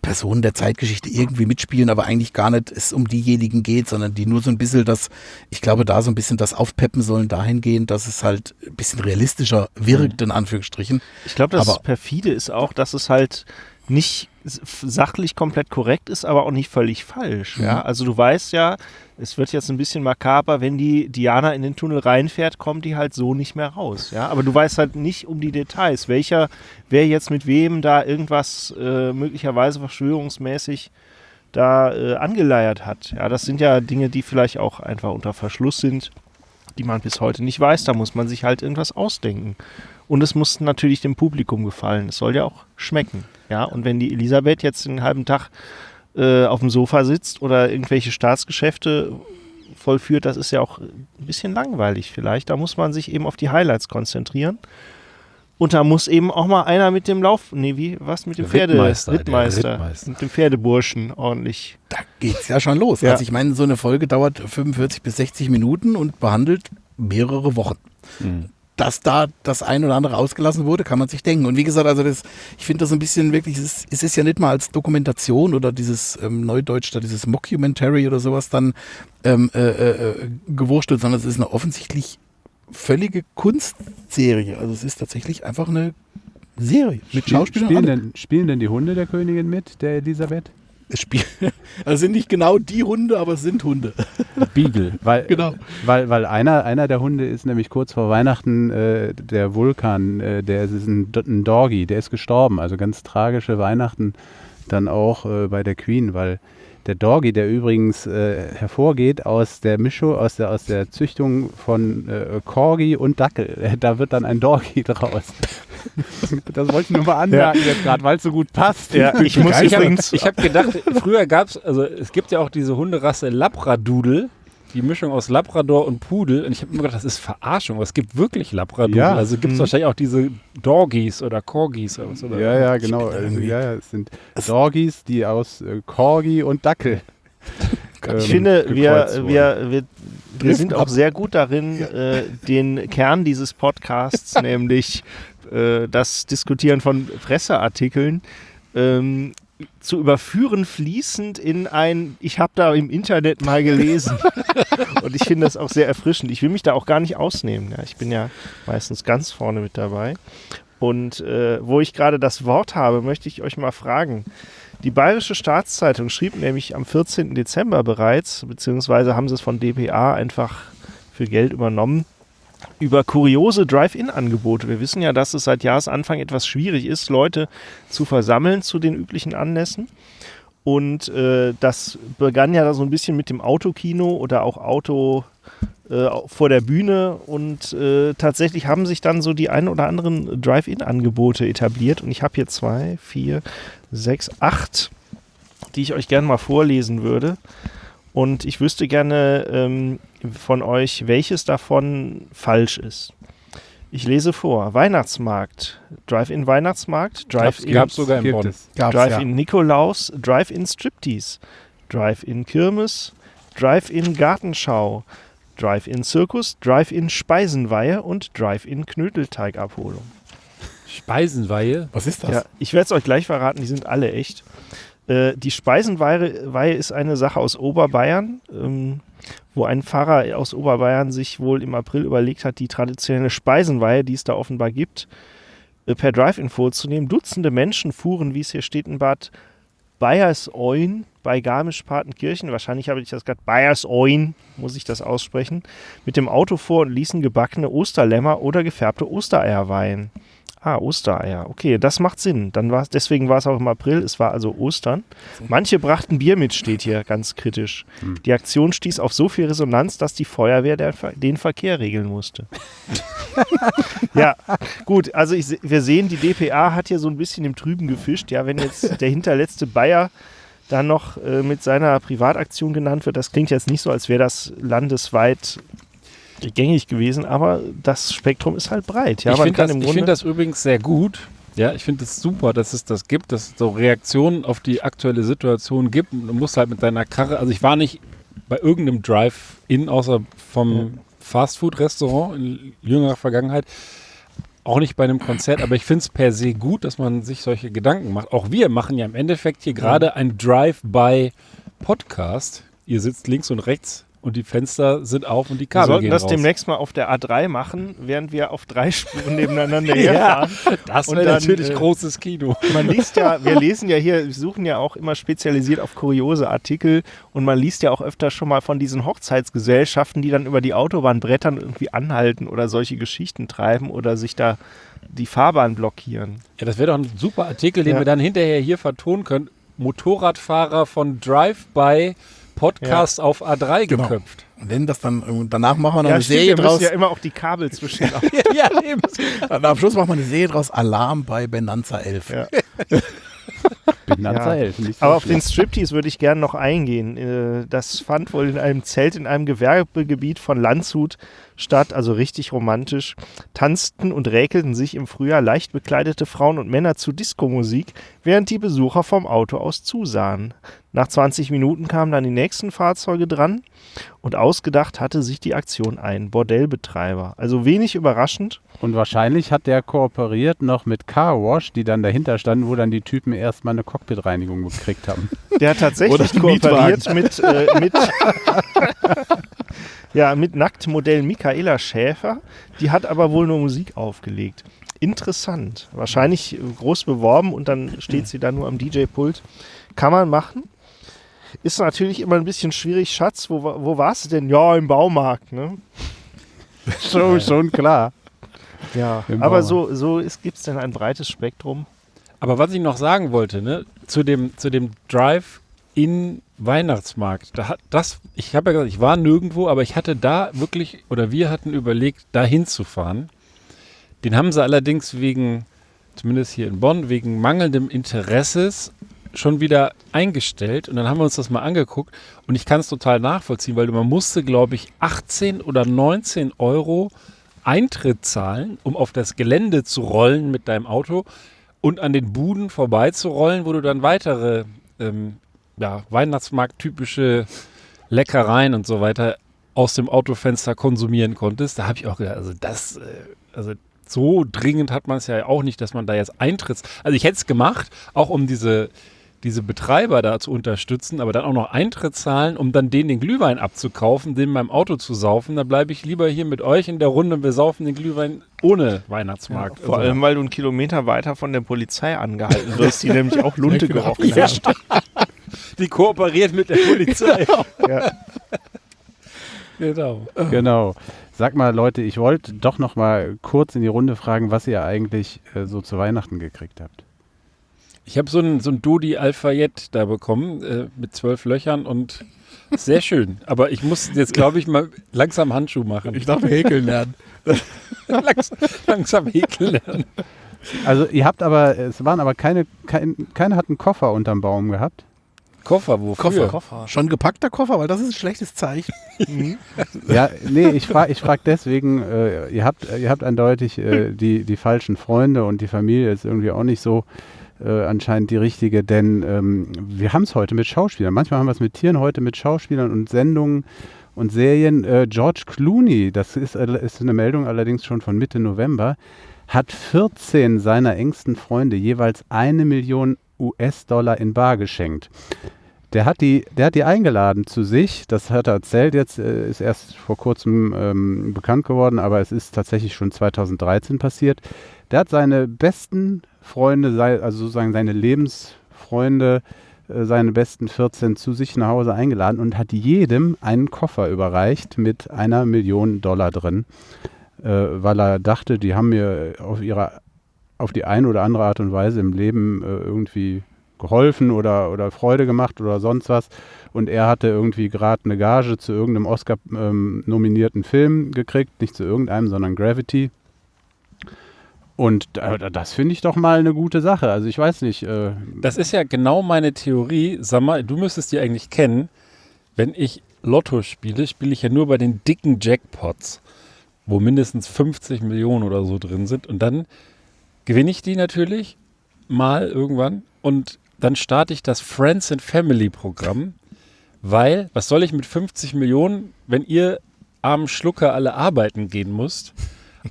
Personen der Zeitgeschichte irgendwie mitspielen, aber eigentlich gar nicht es um diejenigen geht, sondern die nur so ein bisschen das, ich glaube, da so ein bisschen das aufpeppen sollen dahingehend, dass es halt ein bisschen realistischer wirkt, in Anführungsstrichen. Ich glaube, das Aber- perfide ist auch, dass es halt nicht sachlich komplett korrekt ist, aber auch nicht völlig falsch. Ja? Mhm. Also du weißt ja, es wird jetzt ein bisschen makaber, wenn die Diana in den Tunnel reinfährt, kommt die halt so nicht mehr raus. Ja? Aber du weißt halt nicht um die Details, welcher, wer jetzt mit wem da irgendwas äh, möglicherweise verschwörungsmäßig da äh, angeleiert hat. Ja, das sind ja Dinge, die vielleicht auch einfach unter Verschluss sind, die man bis heute nicht weiß. Da muss man sich halt irgendwas ausdenken. Und es muss natürlich dem Publikum gefallen. Es soll ja auch schmecken. Ja, und wenn die Elisabeth jetzt den halben Tag äh, auf dem Sofa sitzt oder irgendwelche Staatsgeschäfte vollführt, das ist ja auch ein bisschen langweilig vielleicht. Da muss man sich eben auf die Highlights konzentrieren. Und da muss eben auch mal einer mit dem Lauf, nee, wie, was mit dem Pferde, Rittmeister, Rittmeister, Rittmeister. mit dem Pferdeburschen ordentlich. Da geht's ja schon los. Ja. Also ich meine, so eine Folge dauert 45 bis 60 Minuten und behandelt mehrere Wochen. Dass da das ein oder andere ausgelassen wurde, kann man sich denken. Und wie gesagt, also das, ich finde das ein bisschen wirklich, es ist, es ist ja nicht mal als Dokumentation oder dieses ähm, Neudeutsch, da dieses Mockumentary oder sowas dann ähm, äh, äh, gewurstelt, sondern es ist eine offensichtlich völlige Kunstserie. Also es ist tatsächlich einfach eine Serie mit Spiel- Schauspielern. spielen, alle. denn, spielen denn die Hunde der Königin mit, der Elisabeth? Spiel- *laughs* also sind nicht genau die Hunde, aber es sind Hunde. Beagle. Weil, Genau. weil, weil einer, einer der Hunde ist nämlich kurz vor Weihnachten äh, der Vulkan, äh, der ist ein, ein Doggy, der ist gestorben. Also ganz tragische Weihnachten dann auch äh, bei der Queen, weil der Doggy, der übrigens äh, hervorgeht aus der Mischung, aus der, aus der Züchtung von äh, Corgi und Dackel. *laughs* Da wird dann ein Doggy *laughs* draus. Das wollte ich nur mal anmerken jetzt gerade, weil es so gut passt. Ja, ich muss Ich habe übrigens, hab gedacht, früher gab es, also es gibt ja auch diese Hunderasse Labradoodle, die Mischung aus Labrador und Pudel. Und ich habe immer gedacht, das ist Verarschung, aber es gibt wirklich Labradoodle. Ja. Also gibt es Mhm. wahrscheinlich auch diese Dorgies oder Corgis oder was. Oder? Ja, ja, genau. Also, ja, ja, es sind Doggies, die aus äh, Corgi und Dackel. *laughs* Ich ähm, finde, wir, wir, wir, wir sind auch sehr gut darin, äh, den Kern dieses Podcasts, *laughs* nämlich äh, das Diskutieren von Presseartikeln, ähm, zu überführen fließend in ein, ich habe da im Internet mal gelesen. *laughs* Und ich finde das auch sehr erfrischend. Ich will mich da auch gar nicht ausnehmen. Ja. Ich bin ja meistens ganz vorne mit dabei. Und äh, wo ich gerade das Wort habe, möchte ich euch mal fragen. Die Bayerische Staatszeitung schrieb nämlich am 14. Dezember bereits, beziehungsweise haben sie es von dpa einfach für Geld übernommen, über kuriose Drive-In-Angebote. Wir wissen ja, dass es seit Jahresanfang etwas schwierig ist, Leute zu versammeln zu den üblichen Anlässen. Und äh, das begann ja so ein bisschen mit dem Autokino oder auch Auto äh, vor der Bühne. Und äh, tatsächlich haben sich dann so die ein oder anderen Drive-In-Angebote etabliert. Und ich habe hier zwei, vier, sechs, acht, die ich euch gerne mal vorlesen würde. Und ich wüsste gerne ähm, von euch, welches davon falsch ist. Ich lese vor. Weihnachtsmarkt, Drive-In Weihnachtsmarkt, Drive-In gab's sogar in Bonn. Drive-In Nikolaus, Drive-In Striptease, Drive-In Kirmes, Drive-In Gartenschau, Drive-In Zirkus, Drive-In Speisenweihe und Drive-In Knödelteigabholung. Speisenweihe. Was ist das? Ja, ich werde es euch gleich verraten, die sind alle echt. Äh, die Speisenweihe Weihe ist eine Sache aus Oberbayern, ähm, wo ein Pfarrer aus Oberbayern sich wohl im April überlegt hat, die traditionelle Speisenweihe, die es da offenbar gibt, äh, per Drive-In vorzunehmen. Dutzende Menschen fuhren, wie es hier steht in Bad Bayersoin bei Garmisch-Partenkirchen, wahrscheinlich habe ich das gerade, Bayersoin, muss ich das aussprechen, mit dem Auto vor und ließen gebackene Osterlämmer oder gefärbte Ostereier weihen. Ah, Ostereier. Okay, das macht Sinn. Dann war's, deswegen war es auch im April. Es war also Ostern. Manche brachten Bier mit, steht hier ganz kritisch. Die Aktion stieß auf so viel Resonanz, dass die Feuerwehr der, den Verkehr regeln musste. *laughs* ja, gut. Also ich, wir sehen, die DPA hat hier so ein bisschen im Trüben gefischt. Ja, wenn jetzt der hinterletzte Bayer dann noch äh, mit seiner Privataktion genannt wird, das klingt jetzt nicht so, als wäre das landesweit gängig gewesen, aber das Spektrum ist halt breit. Ja, ich finde das, ich find das übrigens sehr gut, Ja, ich finde es super, dass es das gibt, dass es so Reaktionen auf die aktuelle Situation gibt. Und Du musst halt mit deiner Karre, also ich war nicht bei irgendeinem Drive-In, außer vom Fastfood-Restaurant in jüngerer Vergangenheit, auch nicht bei einem Konzert, aber ich finde es per se gut, dass man sich solche Gedanken macht. Auch wir machen ja im Endeffekt hier gerade ein Drive-by-Podcast. Ihr sitzt links und rechts und die Fenster sind auf und die Wir Kabel sollten gehen das raus. demnächst mal auf der A3 machen, während wir auf drei *laughs* Spuren nebeneinander ja, herfahren. das Und wäre natürlich äh, großes Kino. Man liest ja, *laughs* wir lesen ja hier, wir suchen ja auch immer spezialisiert auf kuriose Artikel und man liest ja auch öfter schon mal von diesen Hochzeitsgesellschaften, die dann über die Autobahn brettern und irgendwie anhalten oder solche Geschichten treiben oder sich da die Fahrbahn blockieren. Ja, das wäre doch ein super Artikel, den Ja. wir dann hinterher hier vertonen können. Motorradfahrer von Drive-by Podcast auf A3 Genau. geköpft. Und wenn das dann, und danach machen wir noch Ja, eine stimmt, Serie wir draus. ja immer auch die Kabel zwischen. *laughs* ja, eben. Dann am Schluss machen wir eine Serie draus. Alarm bei Benanza 11. Ja. *laughs* Benanza Ja. 11. Nicht so Aber auf den. Striptease würde ich gerne noch eingehen. Äh, Das fand wohl in einem Zelt in einem Gewerbegebiet von Landshut statt, also richtig romantisch. Tanzten und räkelten sich im Frühjahr leicht bekleidete Frauen und Männer zu Diskomusik, während die Besucher vom Auto aus zusahen. Nach 20 Minuten kamen dann die nächsten Fahrzeuge dran und ausgedacht hatte sich die Aktion ein Bordellbetreiber. Also wenig überraschend. Und wahrscheinlich hat der kooperiert noch mit Car Wash, die dann dahinter standen, wo dann die Typen erstmal eine Cockpitreinigung gekriegt haben. Der hat tatsächlich kooperiert mit, äh, mit, *laughs* ja, mit Nacktmodell Michaela Schäfer. Die hat aber wohl nur Musik aufgelegt. Interessant. Wahrscheinlich groß beworben und dann steht sie da nur am DJ-Pult. Kann man machen. Ist natürlich immer ein bisschen schwierig. Schatz, wo, wo warst du denn? Ja, im Baumarkt. Ne? *laughs* schon, schon klar. Ja, Im aber Baumarkt. so, so gibt es denn ein breites Spektrum. Aber was ich noch sagen wollte, ne, zu dem, zu dem Drive-in-Weihnachtsmarkt, da hat das, ich habe ja gesagt, ich war nirgendwo, aber ich hatte da wirklich, oder wir hatten überlegt, da hinzufahren. Den haben sie allerdings wegen, zumindest hier in Bonn, wegen mangelndem Interesses schon wieder eingestellt. Und dann haben wir uns das mal angeguckt und ich kann es total nachvollziehen, weil man musste, glaube ich, 18 oder 19 Euro Eintritt zahlen, um auf das Gelände zu rollen mit deinem Auto und an den Buden vorbeizurollen, wo du dann weitere ähm, ja, Weihnachtsmarkt-typische Leckereien und so weiter aus dem Autofenster konsumieren konntest. Da habe ich auch gedacht, also das, äh, also so dringend hat man es ja auch nicht, dass man da jetzt Eintritts. Also ich hätte es gemacht, auch um diese, diese Betreiber da zu unterstützen, aber dann auch noch Eintritt zahlen, um dann denen den Glühwein abzukaufen, den in meinem Auto zu saufen. Da bleibe ich lieber hier mit euch in der Runde und wir saufen den Glühwein ohne Weihnachtsmarkt. Vor Also- allem, weil du einen Kilometer weiter von der Polizei angehalten wirst, die nämlich auch Lunte gerochen Ja, hat. *laughs* Die kooperiert mit der Polizei. *laughs* Ja. genau. Genau. Sag mal, Leute, ich wollte doch noch mal kurz in die Runde fragen, was ihr eigentlich äh, so zu Weihnachten gekriegt habt. Ich habe so ein, so ein Dodi Alphayet da bekommen äh, mit zwölf Löchern und sehr schön. Aber ich muss jetzt, glaube ich, mal langsam Handschuh machen. Ich darf häkeln lernen. *laughs* Langs, langsam häkeln lernen. Also ihr habt aber, es waren aber keine, kein, keiner hat einen Koffer unterm Baum gehabt. Koffer, wofür? Koffer. Schon gepackter Koffer, weil das ist ein schlechtes Zeichen. *laughs* Ja, nee, ich frage ich frag deswegen, äh, ihr, habt, ihr habt eindeutig äh, die, die falschen Freunde und die Familie ist irgendwie auch nicht so äh, anscheinend die richtige, denn ähm, wir haben es heute mit Schauspielern. Manchmal haben wir es mit Tieren, heute mit Schauspielern und Sendungen und Serien. Äh, George Clooney, das ist, äh, ist eine Meldung allerdings schon von Mitte November, hat 14 seiner engsten Freunde jeweils eine Million US-Dollar in Bar geschenkt. Der hat, die, der hat die eingeladen zu sich, das hat er erzählt jetzt, äh, ist erst vor kurzem ähm, bekannt geworden, aber es ist tatsächlich schon 2013 passiert. Der hat seine besten Freunde, also sozusagen seine Lebensfreunde, äh, seine besten 14 zu sich nach Hause eingeladen und hat jedem einen Koffer überreicht mit einer Million Dollar drin, äh, weil er dachte, die haben mir auf ihre auf die eine oder andere Art und Weise im Leben äh, irgendwie geholfen oder, oder Freude gemacht oder sonst was. Und er hatte irgendwie gerade eine Gage zu irgendeinem Oscar-nominierten Film gekriegt, nicht zu irgendeinem, sondern Gravity. Und da, das finde ich doch mal eine gute Sache. Also ich weiß nicht. Äh, Das ist ja genau meine Theorie. Sag mal, du müsstest die eigentlich kennen. Wenn ich Lotto spiele, spiele ich ja nur bei den dicken Jackpots, wo mindestens 50 Millionen oder so drin sind. Und dann gewinne ich die natürlich mal irgendwann und dann starte ich das Friends and Family Programm, weil was soll ich mit 50 Millionen, wenn ihr armen Schlucker alle arbeiten gehen müsst?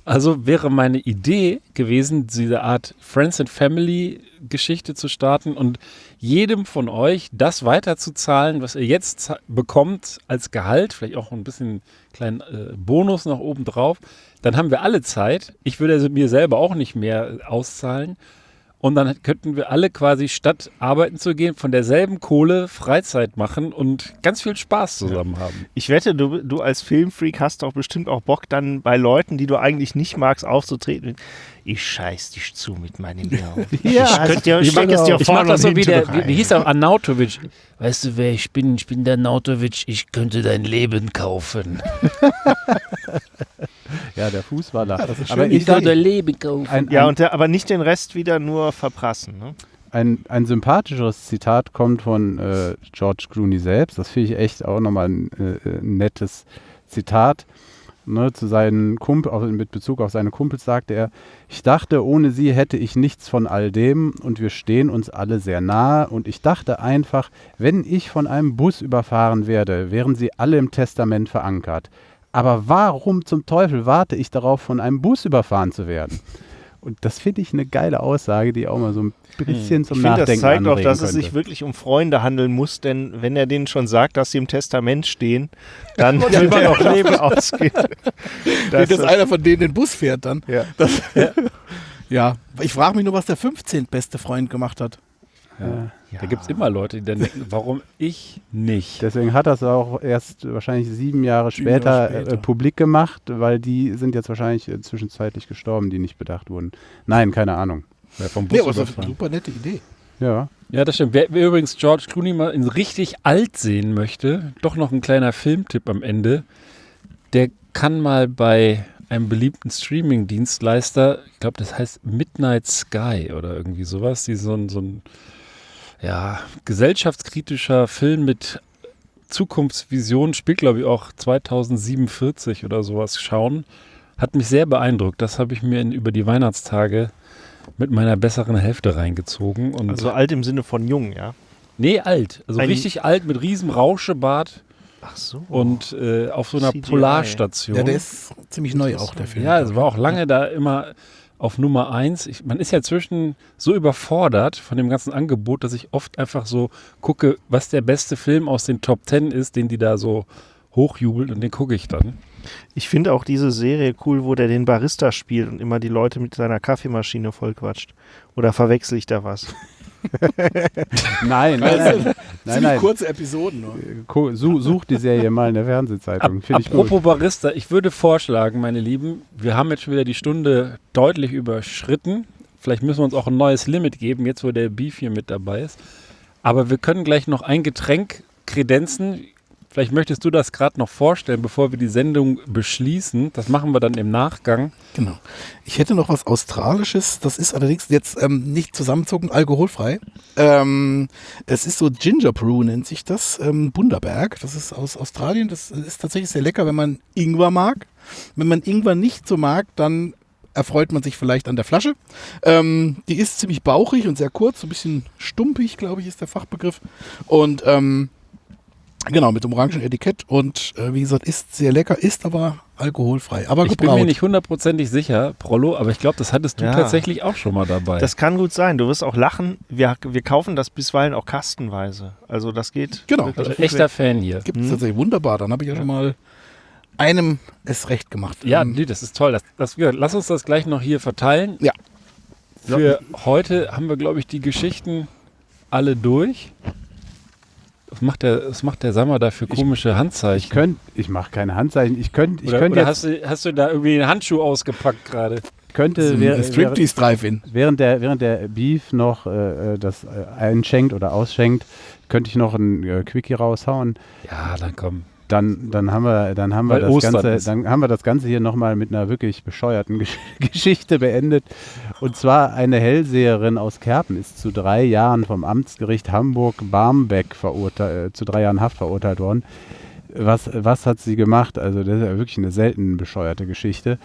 Also wäre meine Idee gewesen, diese Art Friends and Family Geschichte zu starten und jedem von euch das weiterzuzahlen, was ihr jetzt bekommt als Gehalt, vielleicht auch ein bisschen kleinen äh, Bonus noch oben drauf. Dann haben wir alle Zeit. Ich würde also mir selber auch nicht mehr auszahlen. Und dann könnten wir alle quasi statt arbeiten zu gehen, von derselben Kohle Freizeit machen und ganz viel Spaß zusammen haben. Ich wette, du, du als Filmfreak hast doch bestimmt auch Bock, dann bei Leuten, die du eigentlich nicht magst, aufzutreten. Ich scheiß dich zu mit meinem Hirn. *laughs* Ja, ich könnte dir, ich steck es dir Ich vorne mache das so wie der, wie, wie hieß er, Arnautovic. Weißt du, wer ich bin? Ich bin der Arnautovic. Ich könnte dein Leben kaufen. *laughs* Ja, der Fußballer. das ist Aber schön, ich sage, Leben kaufen. ein, Ja, und der, aber nicht den Rest wieder nur verprassen. Ne? ein, ein sympathischeres Zitat kommt von äh, George Clooney selbst. Das finde ich echt auch nochmal ein, äh, ein nettes Zitat. Ne, zu seinen Kumpel, auf, mit Bezug auf seine Kumpels sagte er, ich dachte, ohne sie hätte ich nichts von all dem und wir stehen uns alle sehr nahe und ich dachte einfach, wenn ich von einem Bus überfahren werde, wären sie alle im Testament verankert. Aber warum zum Teufel warte ich darauf, von einem Bus überfahren zu werden? Und das finde ich eine geile Aussage, die auch mal so ein bisschen zum Ich finde, Nachdenken das zeigt auch, dass es könnte. sich wirklich um Freunde handeln muss, denn wenn er denen schon sagt, dass sie im Testament stehen, dann Ja, er waren auch Leben ausgehen. *laughs* Das dass einer von denen den Bus fährt dann. ja. Das, ja. *laughs* Ich frage mich nur, was der 15. beste Freund gemacht hat. Ja. Da gibt es immer Leute, die dann denken, warum ich nicht? Deswegen hat er es auch erst wahrscheinlich sieben Jahre Sieben Jahre später, später. Äh, publik gemacht, weil die sind jetzt wahrscheinlich äh, zwischenzeitlich gestorben, die nicht bedacht wurden. Nein, keine Ahnung. Ja, vom Nee, aber das ist eine super nette Idee. Ja, Ja, das stimmt. Wer, wer übrigens George Clooney mal in richtig alt sehen möchte, doch noch ein kleiner Filmtipp am Ende. Der kann mal bei einem beliebten Streaming-Dienstleister, ich glaube, das heißt Midnight Sky oder irgendwie sowas, die so ein, so ein ja, gesellschaftskritischer Film mit Zukunftsvision, spielt glaube ich auch 2047 oder sowas schauen. Hat mich sehr beeindruckt. Das habe ich mir in, über die Weihnachtstage mit meiner besseren Hälfte reingezogen. Und Also alt im Sinne von jung, ja. Nee, alt. Also Ein- richtig alt mit riesem Rauschebart Ach so. und äh, auf so einer CGI. Polarstation. Ja, der ist ziemlich neu auch, der Film. Ja, es war auch lange da immer auf Nummer eins. Ich, man ist ja zwischen so überfordert von dem ganzen Angebot, dass ich oft einfach so gucke, was der beste Film aus den Top Ten ist, den die da so hochjubelt und den gucke ich dann. Ich finde auch diese Serie cool, wo der den Barista spielt und immer die Leute mit seiner Kaffeemaschine vollquatscht. Oder verwechsel ich da was? *laughs* nein, nein, nein. nein, nein. kurze Episoden nur. Such, such die Serie mal in der Ap Fernsehzeitung. Finde ich gut. apropos Barista, ich würde vorschlagen, meine Lieben, wir haben jetzt schon wieder die Stunde deutlich überschritten. Vielleicht müssen wir uns auch ein neues Limit geben, jetzt wo der Beef hier mit dabei ist. Aber wir können gleich noch ein Getränk kredenzen. Vielleicht möchtest du das gerade noch vorstellen, bevor wir die Sendung beschließen. Das machen wir dann im Nachgang. Genau. Ich hätte noch was Australisches, das ist allerdings jetzt ähm, nicht zusammenzucken, alkoholfrei. Ähm, es ist so Ginger Brew nennt sich das, ähm, Bundaberg. Das ist aus Australien. Das ist tatsächlich sehr lecker, wenn man Ingwer mag. Wenn man Ingwer nicht so mag, dann erfreut man sich vielleicht an der Flasche. Ähm, die ist ziemlich bauchig und sehr kurz, so ein bisschen stumpig, glaube ich, ist der Fachbegriff. Und ähm, genau, mit dem orangen Etikett und äh, wie gesagt, ist sehr lecker, ist aber alkoholfrei. Aber Ich bin gebraut. mir nicht hundertprozentig sicher, Prollo, aber ich glaube, das hattest du Ja. tatsächlich auch schon mal dabei. Das kann gut sein. Du wirst auch lachen. Wir, wir kaufen das bisweilen auch kastenweise. Also das geht. Genau. also echter weg. Fan hier. Gibt es Mhm. tatsächlich wunderbar. Dann habe ich ja, schon mal einem es recht gemacht. Ja, Ähm, nee, das ist toll. Das, das, ja, lass uns das gleich noch hier verteilen. Ja. Für heute haben wir, glaube ich, die Geschichten alle durch. Was macht der, was macht der Sammer da für komische Handzeichen? Ich könnte, ich mache keine Handzeichen. Ich könnte, ich oder könnte oder jetzt, hast, du, hast du da irgendwie einen Handschuh ausgepackt gerade? könnte ein Striptease Drive-In. während der, während der Beef noch äh, äh, das äh, einschenkt oder ausschenkt, könnte ich noch ein äh, Quickie raushauen. Ja, dann komm. Dann, dann haben wir, dann haben wir das Ostern Ganze, ist. dann haben wir das Ganze hier nochmal mit einer wirklich bescheuerten Gesch *laughs* Geschichte beendet. Und zwar eine Hellseherin aus Kerpen ist zu drei Jahren vom Amtsgericht Hamburg-Barmbek verurteilt, äh, zu drei Jahren Haft verurteilt worden. Was, was hat sie gemacht? Also das ist ja wirklich eine selten bescheuerte Geschichte.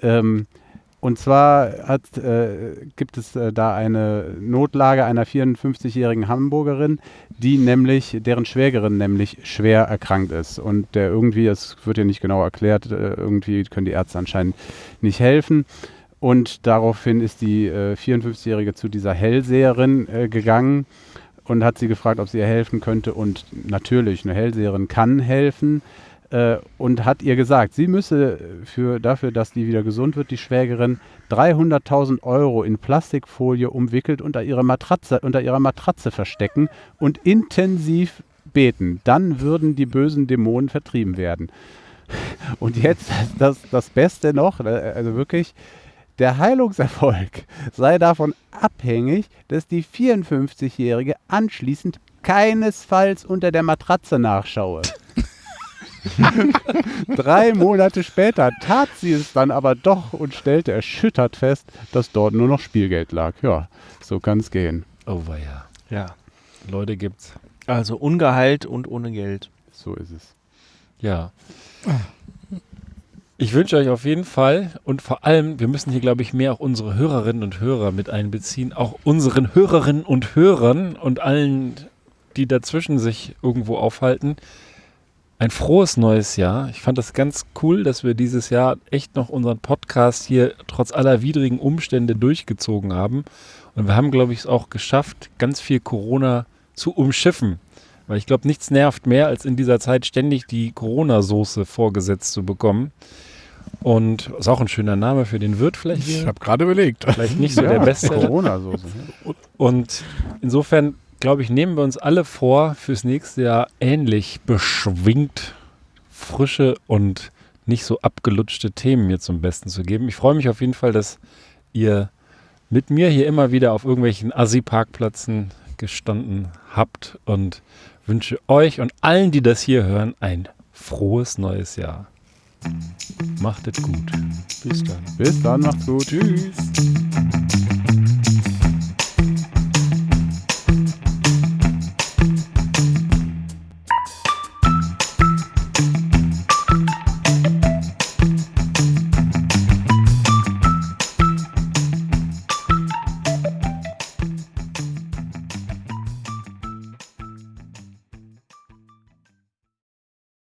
Ähm, Und zwar hat, äh, gibt es äh, da eine Notlage einer 54-jährigen Hamburgerin, die nämlich, deren Schwägerin nämlich schwer erkrankt ist. Und der irgendwie, es wird ja nicht genau erklärt, äh, irgendwie können die Ärzte anscheinend nicht helfen. Und daraufhin ist die äh, 54-Jährige zu dieser Hellseherin äh, gegangen und hat sie gefragt, ob sie ihr helfen könnte. Und natürlich, eine Hellseherin kann helfen äh, und hat ihr gesagt, sie müsse für, dafür, dass die wieder gesund wird, die Schwägerin, 300.000 Euro in Plastikfolie umwickelt unter, ihre Matratze, unter ihrer Matratze verstecken und intensiv beten. Dann würden die bösen Dämonen vertrieben werden. Und jetzt das, das Beste noch, äh, also wirklich, der Heilungserfolg sei davon abhängig, dass die 54-Jährige anschließend keinesfalls unter der Matratze nachschaue. *laughs* Drei Monate später tat sie es dann aber doch und stellte erschüttert fest, dass dort nur noch Spielgeld lag. Ja, so kann es gehen. Oh weia. Ja. Leute gibt's. Also ungeheilt und ohne Geld. So ist es. Ja. Ich wünsche euch auf jeden Fall und vor allem, wir müssen hier, glaube ich, mehr auch unsere Hörerinnen und Hörer mit einbeziehen, auch unseren Hörerinnen und Hörern und allen, die dazwischen sich irgendwo aufhalten. Ein frohes neues Jahr. Ich fand das ganz cool, dass wir dieses Jahr echt noch unseren Podcast hier trotz aller widrigen Umstände durchgezogen haben. Und wir haben, glaube ich, es auch geschafft, ganz viel Corona zu umschiffen. Weil ich glaube, nichts nervt mehr, als in dieser Zeit ständig die Corona-Soße vorgesetzt zu bekommen. Und ist auch ein schöner Name für den Wirt vielleicht. Ich habe gerade überlegt. Vielleicht nicht so der beste. Corona-Soße. Und insofern, glaube ich, nehmen wir uns alle vor, fürs nächste Jahr ähnlich beschwingt, frische und nicht so abgelutschte Themen mir zum Besten zu geben. Ich freue mich auf jeden Fall, dass ihr mit mir hier immer wieder auf irgendwelchen Assi-Parkplätzen gestanden habt und wünsche euch und allen, die das hier hören, ein frohes neues Jahr. Macht es gut. Bis dann. Bis dann, macht's gut. Tschüss.